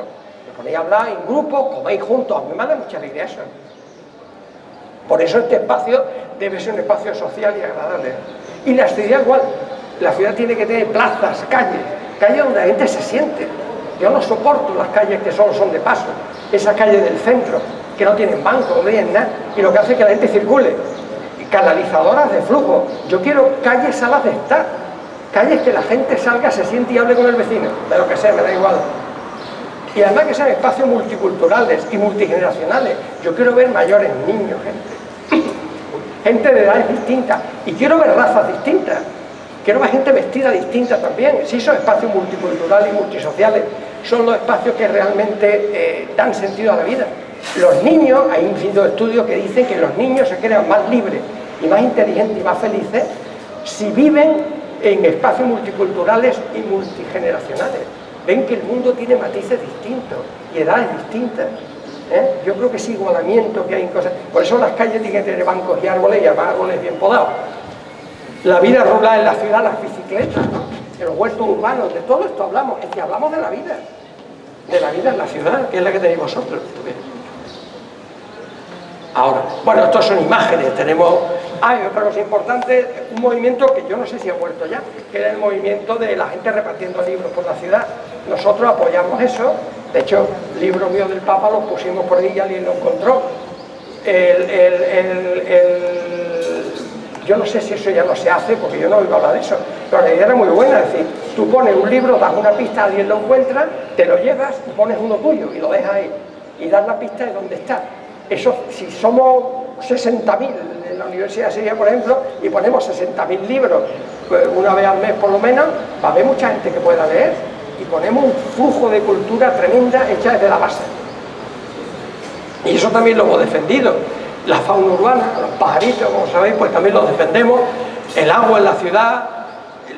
Os ponéis a hablar en grupo, coméis juntos, a mí me da mucha alegría eso. Por eso este espacio debe ser un espacio social y agradable. Y la ciudad igual, la ciudad tiene que tener plazas, calles, calles donde la gente se siente. Yo no soporto las calles que solo son de paso, esas calles del centro, que no tienen banco, no tienen nada, y lo que hace es que la gente circule. Canalizadoras de flujo. Yo quiero calles a las de estar, calles que la gente salga, se siente y hable con el vecino, de lo que sea, me da igual. Y además que sean espacios multiculturales y multigeneracionales. Yo quiero ver mayores, niños, gente. Gente de edades distintas. Y quiero ver razas distintas. Quiero ver gente vestida distinta también. Si esos espacios multiculturales y multisociales son los espacios que realmente eh, dan sentido a la vida. Los niños, hay infinitos estudios que dicen que los niños se crean más libres y más inteligentes y más felices si viven en espacios multiculturales y multigeneracionales ven que el mundo tiene matices distintos y edades distintas. ¿Eh? Yo creo que ese igualamiento que hay en cosas... Por eso las calles tienen que tener bancos y árboles y árboles bien podados. La vida rural en la ciudad, las bicicletas, los huertos urbanos, de todo esto hablamos. Es que hablamos de la vida. De la vida en la ciudad, que es la que tenéis vosotros. Ahora, bueno, estos son imágenes, tenemos... Ah, otra cosa importante, un movimiento que yo no sé si ha vuelto ya, que era el movimiento de la gente repartiendo libros por la ciudad. Nosotros apoyamos eso, de hecho, libros míos del Papa los pusimos por ahí y alguien lo encontró. yo no sé si eso ya no se hace, porque yo no oigo hablar de eso, pero la idea era muy buena, es decir, tú pones un libro, das una pista, alguien lo encuentra, te lo llevas y pones uno tuyo y lo dejas ahí, y das la pista de dónde está eso, si somos 60.000 en la Universidad de Sevilla, por ejemplo, y ponemos 60.000 libros pues, una vez al mes por lo menos, va a haber mucha gente que pueda leer y ponemos un flujo de cultura tremenda hecha desde la base. Y eso también lo hemos defendido. La fauna urbana, los pajaritos, como sabéis, pues también lo defendemos. El agua en la ciudad,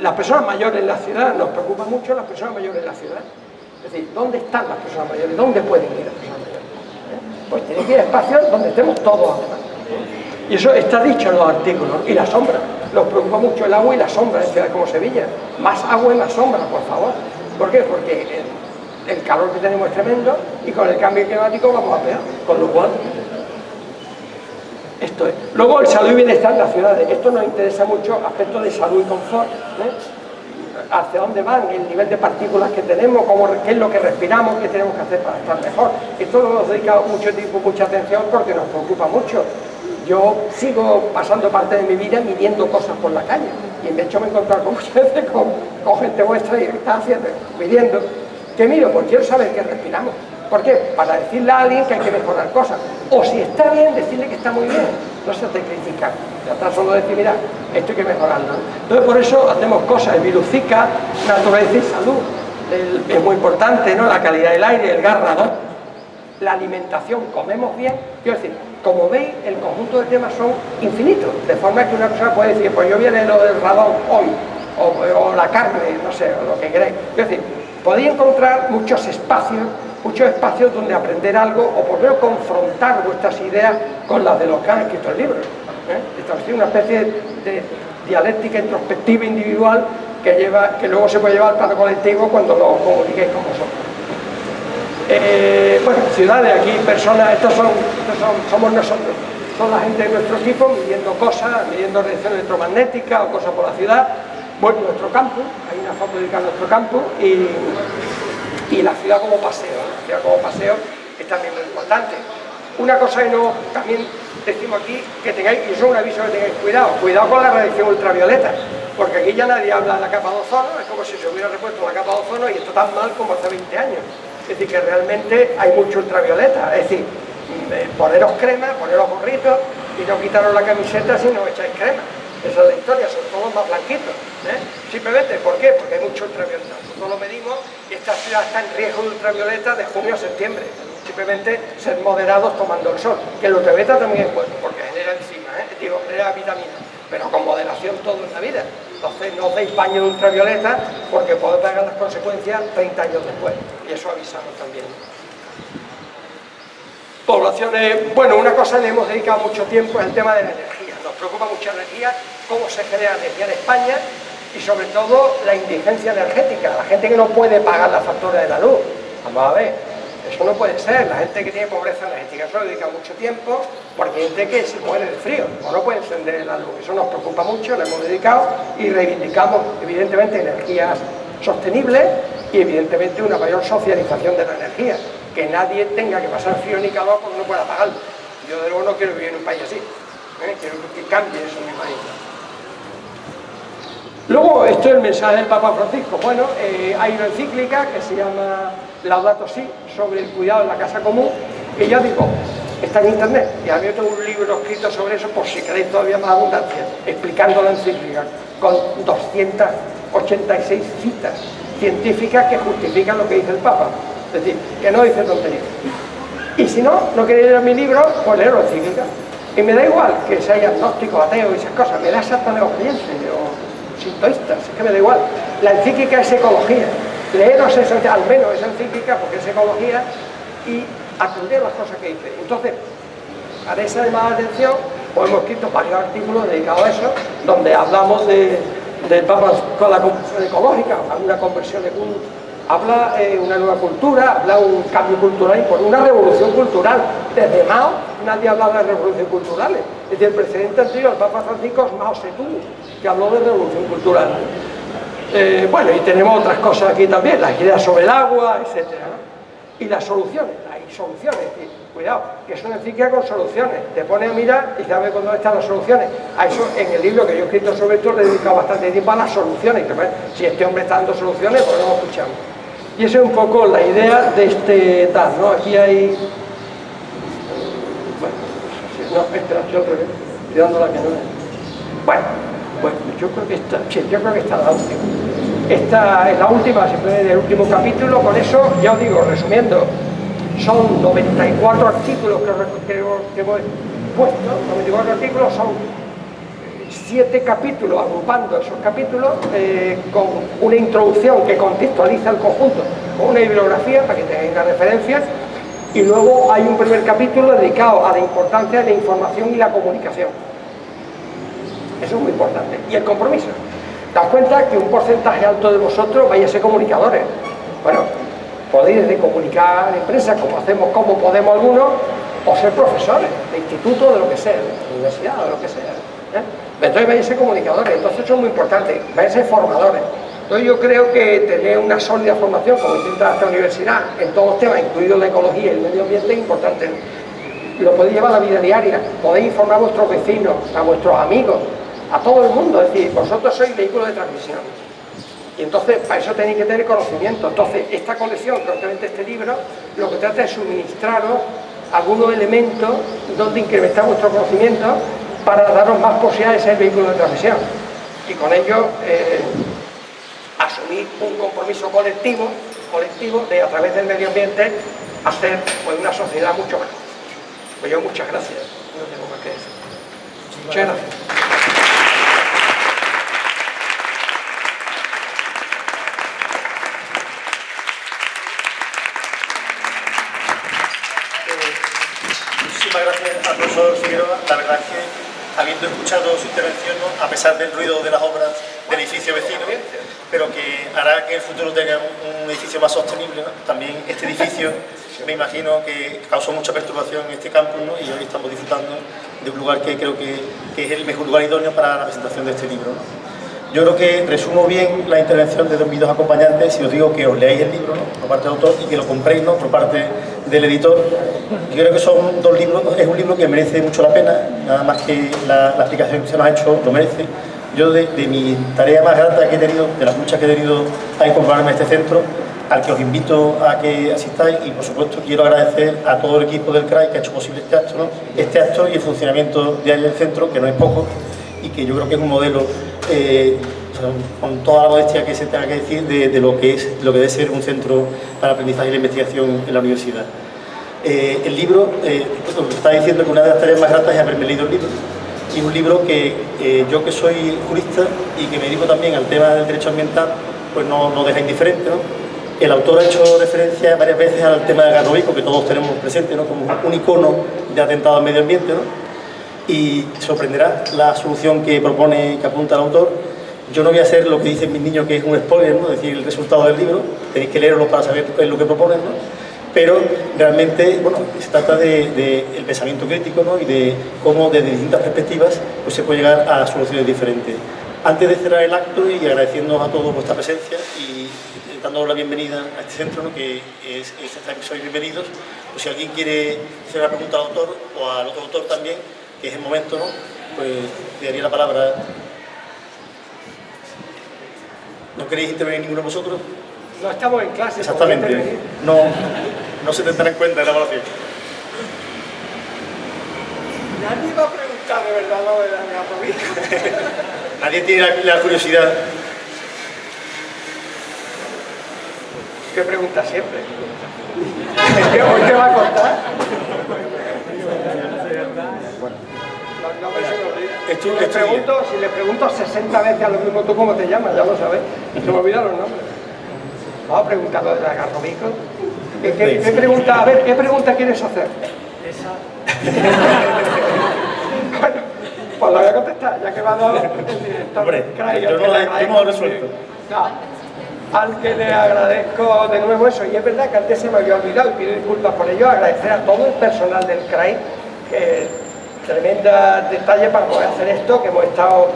las personas mayores en la ciudad, nos preocupa mucho las personas mayores en la ciudad. Es decir, ¿dónde están las personas mayores? ¿Dónde pueden ir las personas mayores? Pues tiene que ir a espacios donde estemos todos Y eso está dicho en los artículos. Y la sombra. Nos preocupa mucho el agua y la sombra en ciudades como Sevilla. Más agua y más sombra, por favor. ¿Por qué? Porque el, calor que tenemos es tremendo y con el cambio climático vamos a peor. Con lo cual, esto es. Luego el salud y bienestar en las ciudades. Esto nos interesa mucho, aspectos de salud y confort. ¿eh? hacia dónde van, el nivel de partículas que tenemos, qué es lo que respiramos, qué tenemos que hacer para estar mejor. Esto lo hemos dedicado mucho tiempo, mucha atención porque nos preocupa mucho. Yo sigo pasando parte de mi vida midiendo cosas por la calle y de hecho me he encontrado con [LAUGHS] muchas con, gente vuestra y está haciendo, midiendo. ¿Qué miro? Pues quiero saber qué respiramos. ¿Por qué? Para decirle a alguien que hay que mejorar cosas. O si está bien, decirle que está muy bien. No se te critica. Está solo decir, mira, esto hay que mejorarlo. Entonces por eso hacemos cosas, Virucica, naturaleza y salud. es muy importante, ¿no? La calidad del aire, el garra, ¿no? La alimentación, comemos bien. Quiero decir, como veis, el conjunto de temas son infinitos. De forma que una persona puede decir, pues yo viene lo del radón hoy, o, la carne, no sé, o lo que queréis. Quiero decir, podéis encontrar muchos espacios muchos espacios donde aprender algo o por lo menos confrontar vuestras ideas con las de los que han escrito el libro. ¿eh? Establecer una especie de dialéctica introspectiva individual que, lleva, que luego se puede llevar al plano colectivo cuando lo comuniquéis con vosotros. Eh, bueno, ciudades, aquí personas, estos, son, somos nosotros, son la gente de nuestro equipo midiendo cosas, midiendo reacciones electromagnéticas o cosas por la ciudad. Bueno, nuestro campo, hay una foto dedicada a nuestro campo y y la ciudad como paseo, la ciudad como paseo es también muy importante. Una cosa que no, también decimos aquí, que tengáis, y eso es un aviso que tengáis cuidado, cuidado con la radiación ultravioleta, porque aquí ya nadie habla de la capa de ozono, es como si se hubiera repuesto la capa de ozono y esto tan mal como hace 20 años. Es decir, que realmente hay mucho ultravioleta, es decir, eh, poneros crema, poneros gorritos y no quitaros la camiseta si no echáis crema. Esa es la historia, son todos más blanquitos. ¿eh? Simplemente, ¿por qué? Porque hay mucho ultravioleta. Nosotros lo medimos y esta ciudad está en riesgo de ultravioleta de junio a septiembre. Simplemente ser moderados tomando el sol. Que el ultravioleta también es bueno, porque genera enzima, ¿eh? digo, genera vitamina. Pero con moderación todo en la vida. Entonces no os deis baño de ultravioleta porque podéis pagar las consecuencias 30 años después. Y eso avisamos también. Poblaciones, bueno, una cosa le hemos dedicado mucho tiempo es el tema de la energía. Nos preocupa mucha energía cómo se genera energía en España y sobre todo la indigencia energética, la gente que no puede pagar la factura de la luz. Vamos a ver, eso no puede ser, la gente que tiene pobreza energética, eso dedica mucho tiempo, porque hay gente que se muere de frío o no puede encender la luz. Eso nos preocupa mucho, lo hemos dedicado y reivindicamos evidentemente energías sostenibles y evidentemente una mayor socialización de la energía, que nadie tenga que pasar frío ni calor porque no pueda pagarlo. Yo de luego no quiero vivir en un país así, ¿eh? quiero que cambie eso en mi país. Luego, esto es el mensaje del Papa Francisco. Bueno, eh, hay una encíclica que se llama Laudato Si, sobre el cuidado en la casa común, que ya digo, está en internet. Y a mí tengo un libro escrito sobre eso, por si queréis todavía más abundancia, explicando la encíclica, con 286 citas científicas que justifican lo que dice el Papa. Es decir, que no dice tonterías. Y si no, no queréis leer mi libro, pues leer la encíclica. Y me da igual que sea agnóstico, ateo y esas cosas, me da exactamente lo que sintoístas, es que me da igual. La encíclica es ecología. Leeros esa, al menos esa encíclica, porque es ecología, y atender las cosas que dice. Entonces, a esa más atención, pues hemos escrito varios artículos dedicados a eso, donde hablamos de, del Papa con la conversión ecológica, una conversión de un habla eh, una nueva cultura, habla un cambio cultural, por una revolución cultural. Desde Mao nadie hablaba de revoluciones culturales. Desde el presidente anterior, el Papa Francisco, Mao Zedong, que habló de revolución cultural. Eh, bueno, y tenemos otras cosas aquí también, las ideas sobre el agua, etc. Y las soluciones, hay soluciones, cuidado, que es una encíclica con soluciones. Te pone a mirar y sabes dónde están las soluciones. A eso, en el libro que yo he escrito sobre esto, le he dedicado bastante tiempo a las soluciones. Si este hombre está dando soluciones, pues no lo escuchamos. Y esa es un poco la idea de este tal, ¿no? Aquí hay... Bueno, no, espera, yo creo que estoy dando la que no. Bueno, bueno, yo creo que está, sí, yo creo que está la última. Esta es la última, siempre del último capítulo, con eso, ya os digo, resumiendo, son 94 artículos que, que, que hemos puesto, 94 artículos son siete capítulos, agrupando esos capítulos eh, con una introducción que contextualiza el conjunto, con una bibliografía para que tengáis las referencias, y luego hay un primer capítulo dedicado a la importancia de la información y la comunicación. Eso es muy importante. Y el compromiso. Daos cuenta que un porcentaje alto de vosotros vais a ser comunicadores. Bueno, podéis de comunicar en empresas, como hacemos, como podemos algunos, o ser profesores de instituto, de lo que sea, de universidad, de lo que sea. ¿eh? Entonces vais a ser comunicadores, entonces eso es muy importante, vais a ser formadores. Entonces yo creo que tener una sólida formación, como intenta esta universidad, en todos los temas, incluido la ecología y el medio ambiente, es importante. Lo podéis llevar a la vida diaria, podéis informar a vuestros vecinos, a vuestros amigos, a todo el mundo, es decir, vosotros sois vehículos de transmisión. Y entonces, para eso tenéis que tener conocimiento. Entonces, esta colección, concretamente este libro, lo que trata es suministraros algunos elementos donde incrementar vuestro conocimiento para daros más posibilidades de ser vehículo de transmisión. Y con ello, eh, asumir un compromiso colectivo, colectivo de, a través del medio ambiente, hacer pues, una sociedad mucho mejor. Pues yo muchas gracias. No tengo más que decir. Muchas gracias. Muchísimas gracias al La verdad es que, habiendo escuchado su intervención, a pesar del ruido de las obras del edificio vecino, pero que hará que el futuro tenga un, edificio más sostenible, también este edificio me imagino que causó mucha perturbación en este campus y hoy estamos disfrutando de un lugar que creo que es el mejor lugar idóneo para la presentación de este libro. Yo creo que resumo bien la intervención de mis dos acompañantes si os digo que os leáis el libro ¿no? por parte del autor y que lo compréis ¿no? por parte del editor. Yo creo que son dos libros, es un libro que merece mucho la pena, nada más que la, la explicación que se nos ha hecho lo merece. Yo de, mi tarea más grata que he tenido, de las muchas que he tenido a incorporarme a este centro, al que os invito a que asistáis y por supuesto quiero agradecer a todo el equipo del CRAI que ha hecho posible este acto, este y el funcionamiento diario del centro, que no es poco y que yo creo que es un modelo eh, con toda la modestia que se tenga que decir de, de, lo que es lo que debe ser un centro para aprendizaje y la investigación en la universidad. Eh, el libro, eh, está diciendo que una de las tareas más gratas es haberme leído el libro y un libro que eh, yo que soy jurista y que me dedico también al tema del derecho ambiental pues no, no deja indiferente ¿no? el autor ha hecho referencia varias veces al tema del garrobico que todos tenemos presente como un icono de atentado al medio ambiente. Y sorprenderá la solución que propone, que apunta el autor. Yo no voy a hacer lo que dicen mis niños, que es un spoiler, ¿no? es decir, el resultado del libro, tenéis que leerlo para saber lo que proponen, ¿no? pero realmente bueno, se trata del de, de pensamiento crítico ¿no? y de cómo desde distintas perspectivas pues, se puede llegar a soluciones diferentes. Antes de cerrar el acto y agradeciendo a todos vuestra presencia y dándonos la bienvenida a este centro, ¿no? que es, es, sois bienvenidos, pues si alguien quiere hacer una pregunta al autor o al otro autor también, que es el momento, ¿no? Pues le daría la palabra. ¿No queréis intervenir ninguno de vosotros? No estamos en clase. Exactamente. No, no se tendrá en cuenta en la evaluación. Nadie va a preguntar de verdad lo de la [LAUGHS] Nadie tiene la, la curiosidad. ¿Qué pregunta siempre? ¿Hoy te va a contar? Si, le pregunto, si le pregunto 60 veces a lo mismo, ¿tú cómo te llamas? Ya lo sabes. Se me olvidan los nombres. Vamos a preguntarlo de la garrobico. ¿Qué, qué, qué, pregunta, a ver, ¿qué pregunta quieres hacer? Esa. [LAUGHS] bueno, pues la voy a contestar, ya que me ha dado el director. Hombre, yo no, yo no lo he resuelto. No, al que le agradezco de nuevo eso, y es verdad que antes se me había olvidado y pido disculpas por ello, agradecer a todo el personal del CRAI que tremenda detalle para poder hacer esto, que hemos estado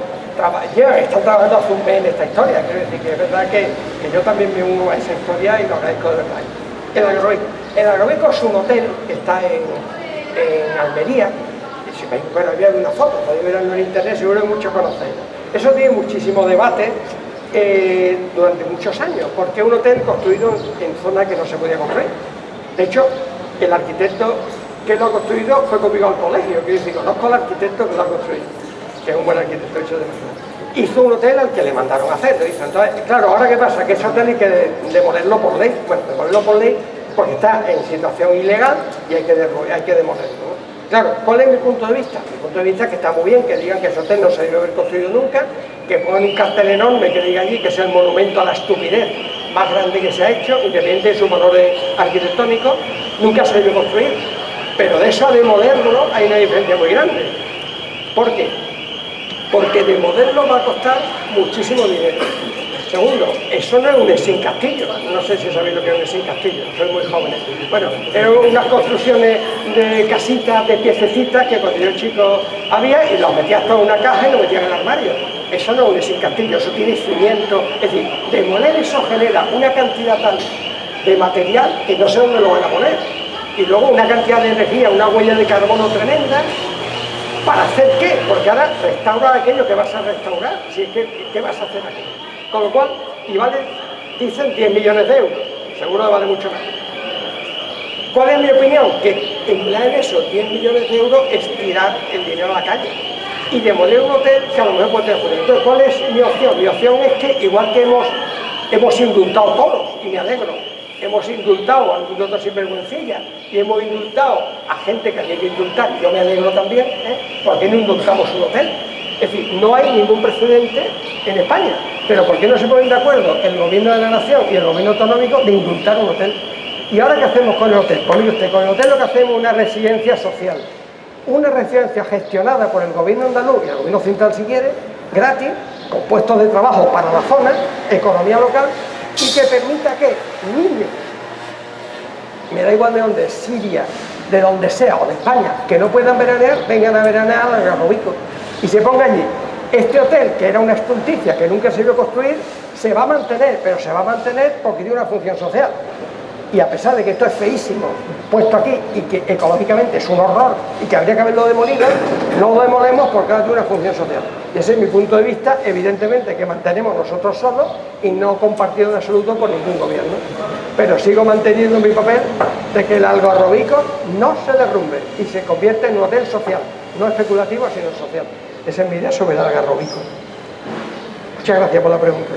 ya están trabajando hace un mes en esta historia, quiero decir que es verdad que, que, yo también me uno a esa historia y lo agradezco de verdad. El Agrobico. El Agrobico es un hotel que está en, en Almería, y si veis, bueno, había una foto, podéis verlo en internet, seguro que muchos conocéis. Eso tiene muchísimo debate eh, durante muchos años, porque es un hotel construido en, en zona que no se podía construir. De hecho, el arquitecto que lo ha construido fue conmigo al colegio, quiero decir, conozco al arquitecto que lo ha construido, que es un buen arquitecto hecho de verdad. Hizo un hotel al que le mandaron a hacer. Entonces, claro, ahora qué pasa, que ese hotel hay que demolerlo por ley, bueno, demolerlo por ley porque está en situación ilegal y hay que, que demolerlo. Claro, ¿cuál es mi punto de vista? Mi punto de vista es que está muy bien que digan que ese hotel no se debe haber construido nunca, que pongan un cartel enorme que diga allí que es el monumento a la estupidez más grande que se ha hecho, independiente de sus valores arquitectónicos, nunca se debe construir pero de eso a demolerlo hay una diferencia muy grande. ¿Por qué? Porque demolerlo va a costar muchísimo dinero. Segundo, eso no es un sin castillo. No sé si sabéis lo que es un sin castillo, soy muy joven. Bueno, eran unas construcciones de casitas, de piececitas que cuando yo chico había y los metías todo en una caja y lo metías en el armario. Eso no es un castillo, eso tiene cimiento. Es decir, demoler eso genera una cantidad tal de material que no sé dónde lo van a poner. Y luego una cantidad de energía, una huella de carbono tremenda. ¿Para hacer qué? Porque ahora restaurar aquello que vas a restaurar. Si es que, ¿qué vas a hacer aquí? Con lo cual, y vale, dicen 10 millones de euros. Seguro que vale mucho más. ¿Cuál es mi opinión? Que emplear en eso 10 millones de euros es tirar el dinero a la calle y demoler un hotel que a lo mejor puede tener Entonces, ¿cuál es mi opción? Mi opción es que, igual que hemos, hemos indultado todos, y me alegro, hemos indultado a algunos otros sinvergüencillas y hemos indultado a gente que había que indultar, yo me alegro también, ¿eh? ¿por qué no indultamos un hotel? Es decir, no hay ningún precedente en España, pero ¿por qué no se ponen de acuerdo el gobierno de la nación y el gobierno autonómico de indultar un hotel? ¿Y ahora qué hacemos con el hotel? Pues con el hotel lo que hacemos es una residencia social una residencia gestionada por el gobierno andaluz y el gobierno central si quiere, gratis, con puestos de trabajo para la zona, economía local, y que permita que niños, me da igual de dónde, Siria, de donde sea, o de España, que no puedan veranear, vengan a veranear al Garrobico y se pongan allí. Este hotel, que era una estulticia que nunca se a construir, se va a mantener, pero se va a mantener porque tiene una función social y a pesar de que esto es feísimo puesto aquí y que ecológicamente es un horror y que habría que haberlo demolido, no lo demolemos porque ahora tiene una función social. Y ese es mi punto de vista, evidentemente que mantenemos nosotros solos y no compartido en absoluto por ningún gobierno. Pero sigo manteniendo mi papel de que el algarrobico no se derrumbe y se convierte en un hotel social, no especulativo sino social. Esa es mi idea sobre el algarrobico. Muchas gracias por la pregunta.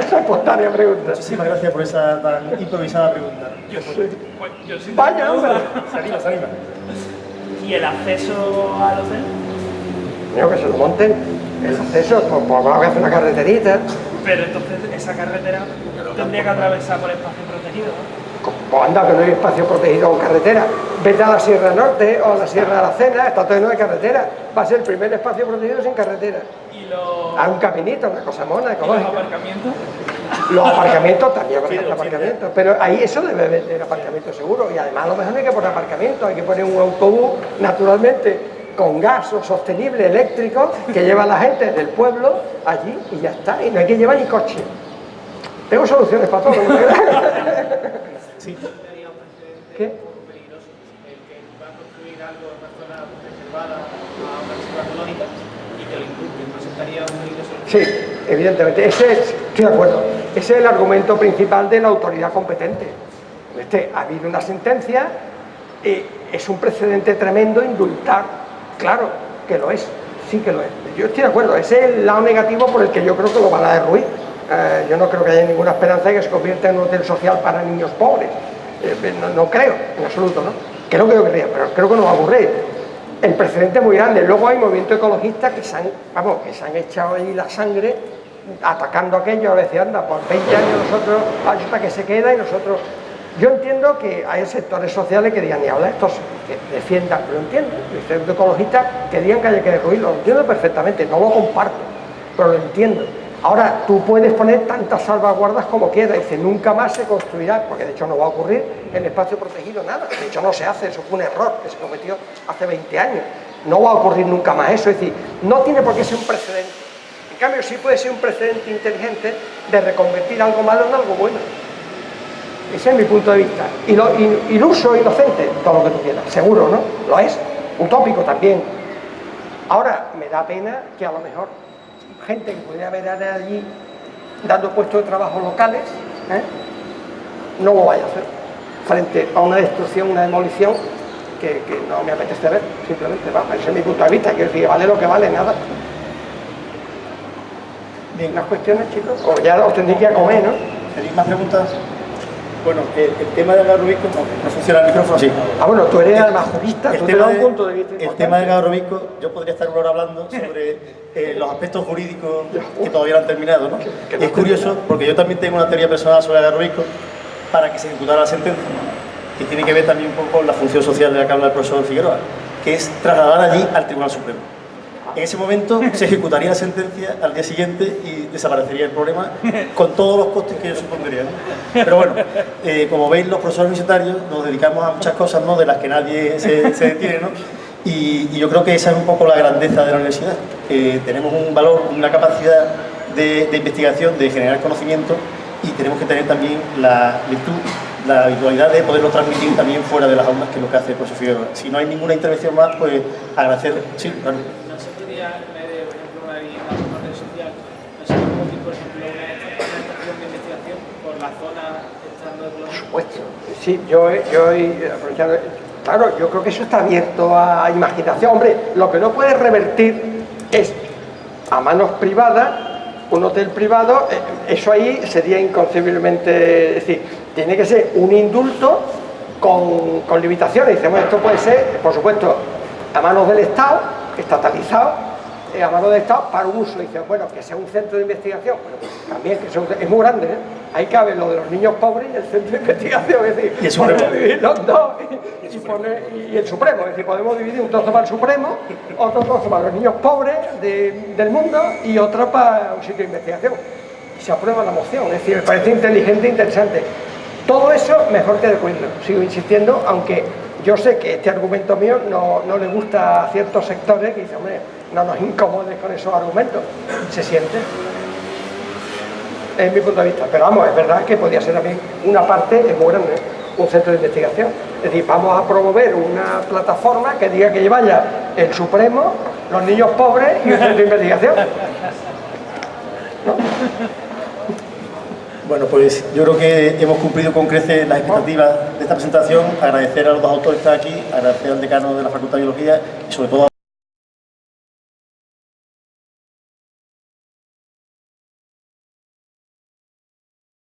[LAUGHS] esa espontánea pregunta. Muchísimas gracias por esa tan improvisada pregunta. Yo soy, pues, yo soy Vaya, hombre. Se anima, se anima. ¿Y el acceso al hotel? Creo que se lo monten. El acceso, pues, pues vamos a hacer una carreterita. Pero entonces esa carretera tendría que atravesar por espacio protegido. Pues anda, que no hay espacio protegido con carretera. Vete a la Sierra Norte o a la Sierra de la Cena, está todo lleno de carretera. Va a ser el primer espacio protegido sin carretera. Los, A un caminito, una cosa mona, y los aparcamientos. Los aparcamientos también Sí, sí, aparcamientos, pero ahí eso debe vender aparcamiento seguro y además a lo mejor no hay que poner aparcamiento, hay que poner un autobús naturalmente con gas o sostenible eléctrico que lleva a la gente del pueblo allí y ya está, y no hay que llevar ni coche. Tengo soluciones para todo, ¿no? [LAUGHS] Sí. ¿Qué? Sí, evidentemente. Ese es, estoy de acuerdo. Ese es el argumento principal de la autoridad competente. Este, ha habido una sentencia, eh, es un precedente tremendo indultar. Claro que lo es, sí que lo es. Yo estoy de acuerdo. Ese es el lado negativo por el que yo creo que lo van a derruir. Eh, yo no creo que haya ninguna esperanza de que se convierta en un hotel social para niños pobres. Eh, no, no creo, en absoluto, ¿no? Creo que lo querría, pero creo que no va a ocurrir el precedente es muy grande. Luego hay movimientos ecologistas que se han, vamos, que se han echado ahí la sangre atacando aquello, a veces anda, por 20 años nosotros, hasta que se queda y nosotros... Yo entiendo que hay sectores sociales que digan, ni habla estos que defiendan, lo entiendo, sectores ecologistas que digan que hay que destruirlo, lo entiendo perfectamente, no lo comparto, pero lo entiendo. Ahora, tú puedes poner tantas salvaguardas como quieras, dice, nunca más se construirá, porque de hecho no va a ocurrir en espacio protegido nada, de hecho no se hace, eso fue un error que se cometió hace 20 años, no va a ocurrir nunca más eso, es decir, no tiene por qué ser un precedente, en cambio sí puede ser un precedente inteligente de reconvertir algo malo en algo bueno. Ese es mi punto de vista. Y lo, iluso, inocente, todo lo que tú quieras, seguro, ¿no? Lo es, utópico también. Ahora, me da pena que a lo mejor gente que podría haber allí dando puestos de trabajo locales, ¿eh? no lo vaya a hacer, frente a una destrucción, una demolición que, no me apetece ver, simplemente, vamos, ese es mi punto de vista, quiero decir, vale lo que vale, nada. Bien, ¿las cuestiones, chicos? O ya os tendréis que comer, ¿no? ¿Tenéis más preguntas? Bueno, el, el tema del Garrobico, no, no funciona el micrófono así. Ah, bueno, tú eres además jurista, El tú te tema, das un de- punto de vista el tema del Garrobico, yo podría estar una hora hablando sobre eh, los aspectos jurídicos que todavía no han terminado, ¿no? que es curioso, porque yo también tengo una teoría personal sobre el para que se ejecutara la sentencia, que tiene que ver también un poco con la función social de la que habla el profesor Figueroa, que es trasladar allí al Tribunal Supremo. En ese momento se ejecutaría la sentencia al día siguiente y desaparecería el problema con todos los costes que ello supondría. Pero bueno, eh, como veis los profesores universitarios nos dedicamos a muchas cosas ¿no? de las que nadie se, detiene ¿no? Y, yo creo que esa es un poco la grandeza de la universidad, tenemos un valor, una capacidad de, de investigación, de generar conocimiento y tenemos que tener también la virtud, la habitualidad de poderlo transmitir también fuera de las aulas, que es lo que hace el profesor Figueroa. Si no hay ninguna intervención más, pues agradecer... Sí, claro. En vez de, por ejemplo, una vivienda en una red social, por ejemplo, una, estación de investigación por la zona estando Colombia. supuesto. Sí, yo, yo he aprovechado. Claro, yo creo que eso está abierto a imaginación. Hombre, lo que no puede revertir es a manos privadas, un hotel privado, eh, eso ahí sería inconcebiblemente. Es decir, tiene que ser un indulto con, con limitaciones. Dicemos, esto puede ser, por supuesto, a manos del Estado, estatalizado, eh, a mano del Estado para un uso. Dice, bueno, que sea un centro de investigación. Bueno, pues también, que sea un- es muy grande, ¿eh? Ahí cabe lo de los niños pobres y el centro de investigación. Es decir, Y el Supremo. [LAUGHS] los dos y, y poner- y el Supremo. Es decir, podemos dividir un trozo para el Supremo, otro trozo para los niños pobres de- del mundo y otro para un sitio de investigación. Y se aprueba la moción. Es decir, me parece inteligente e interesante. Todo eso mejor que de cuento. Sigo insistiendo, aunque yo sé que este argumento mío no, no le gusta a ciertos sectores que dicen, hombre, no nos incomodes con esos argumentos. Se siente. Es mi punto de vista. Pero vamos, es verdad que podría ser también una parte, es muy grande, un centro de investigación. Es decir, vamos a promover una plataforma que diga que vaya el Supremo, los niños pobres y un centro de investigación. Bueno, pues yo creo que hemos cumplido con creces las expectativas de esta presentación. Agradecer a los dos autores que están aquí, agradecer al decano de la Facultad de Biología y sobre todo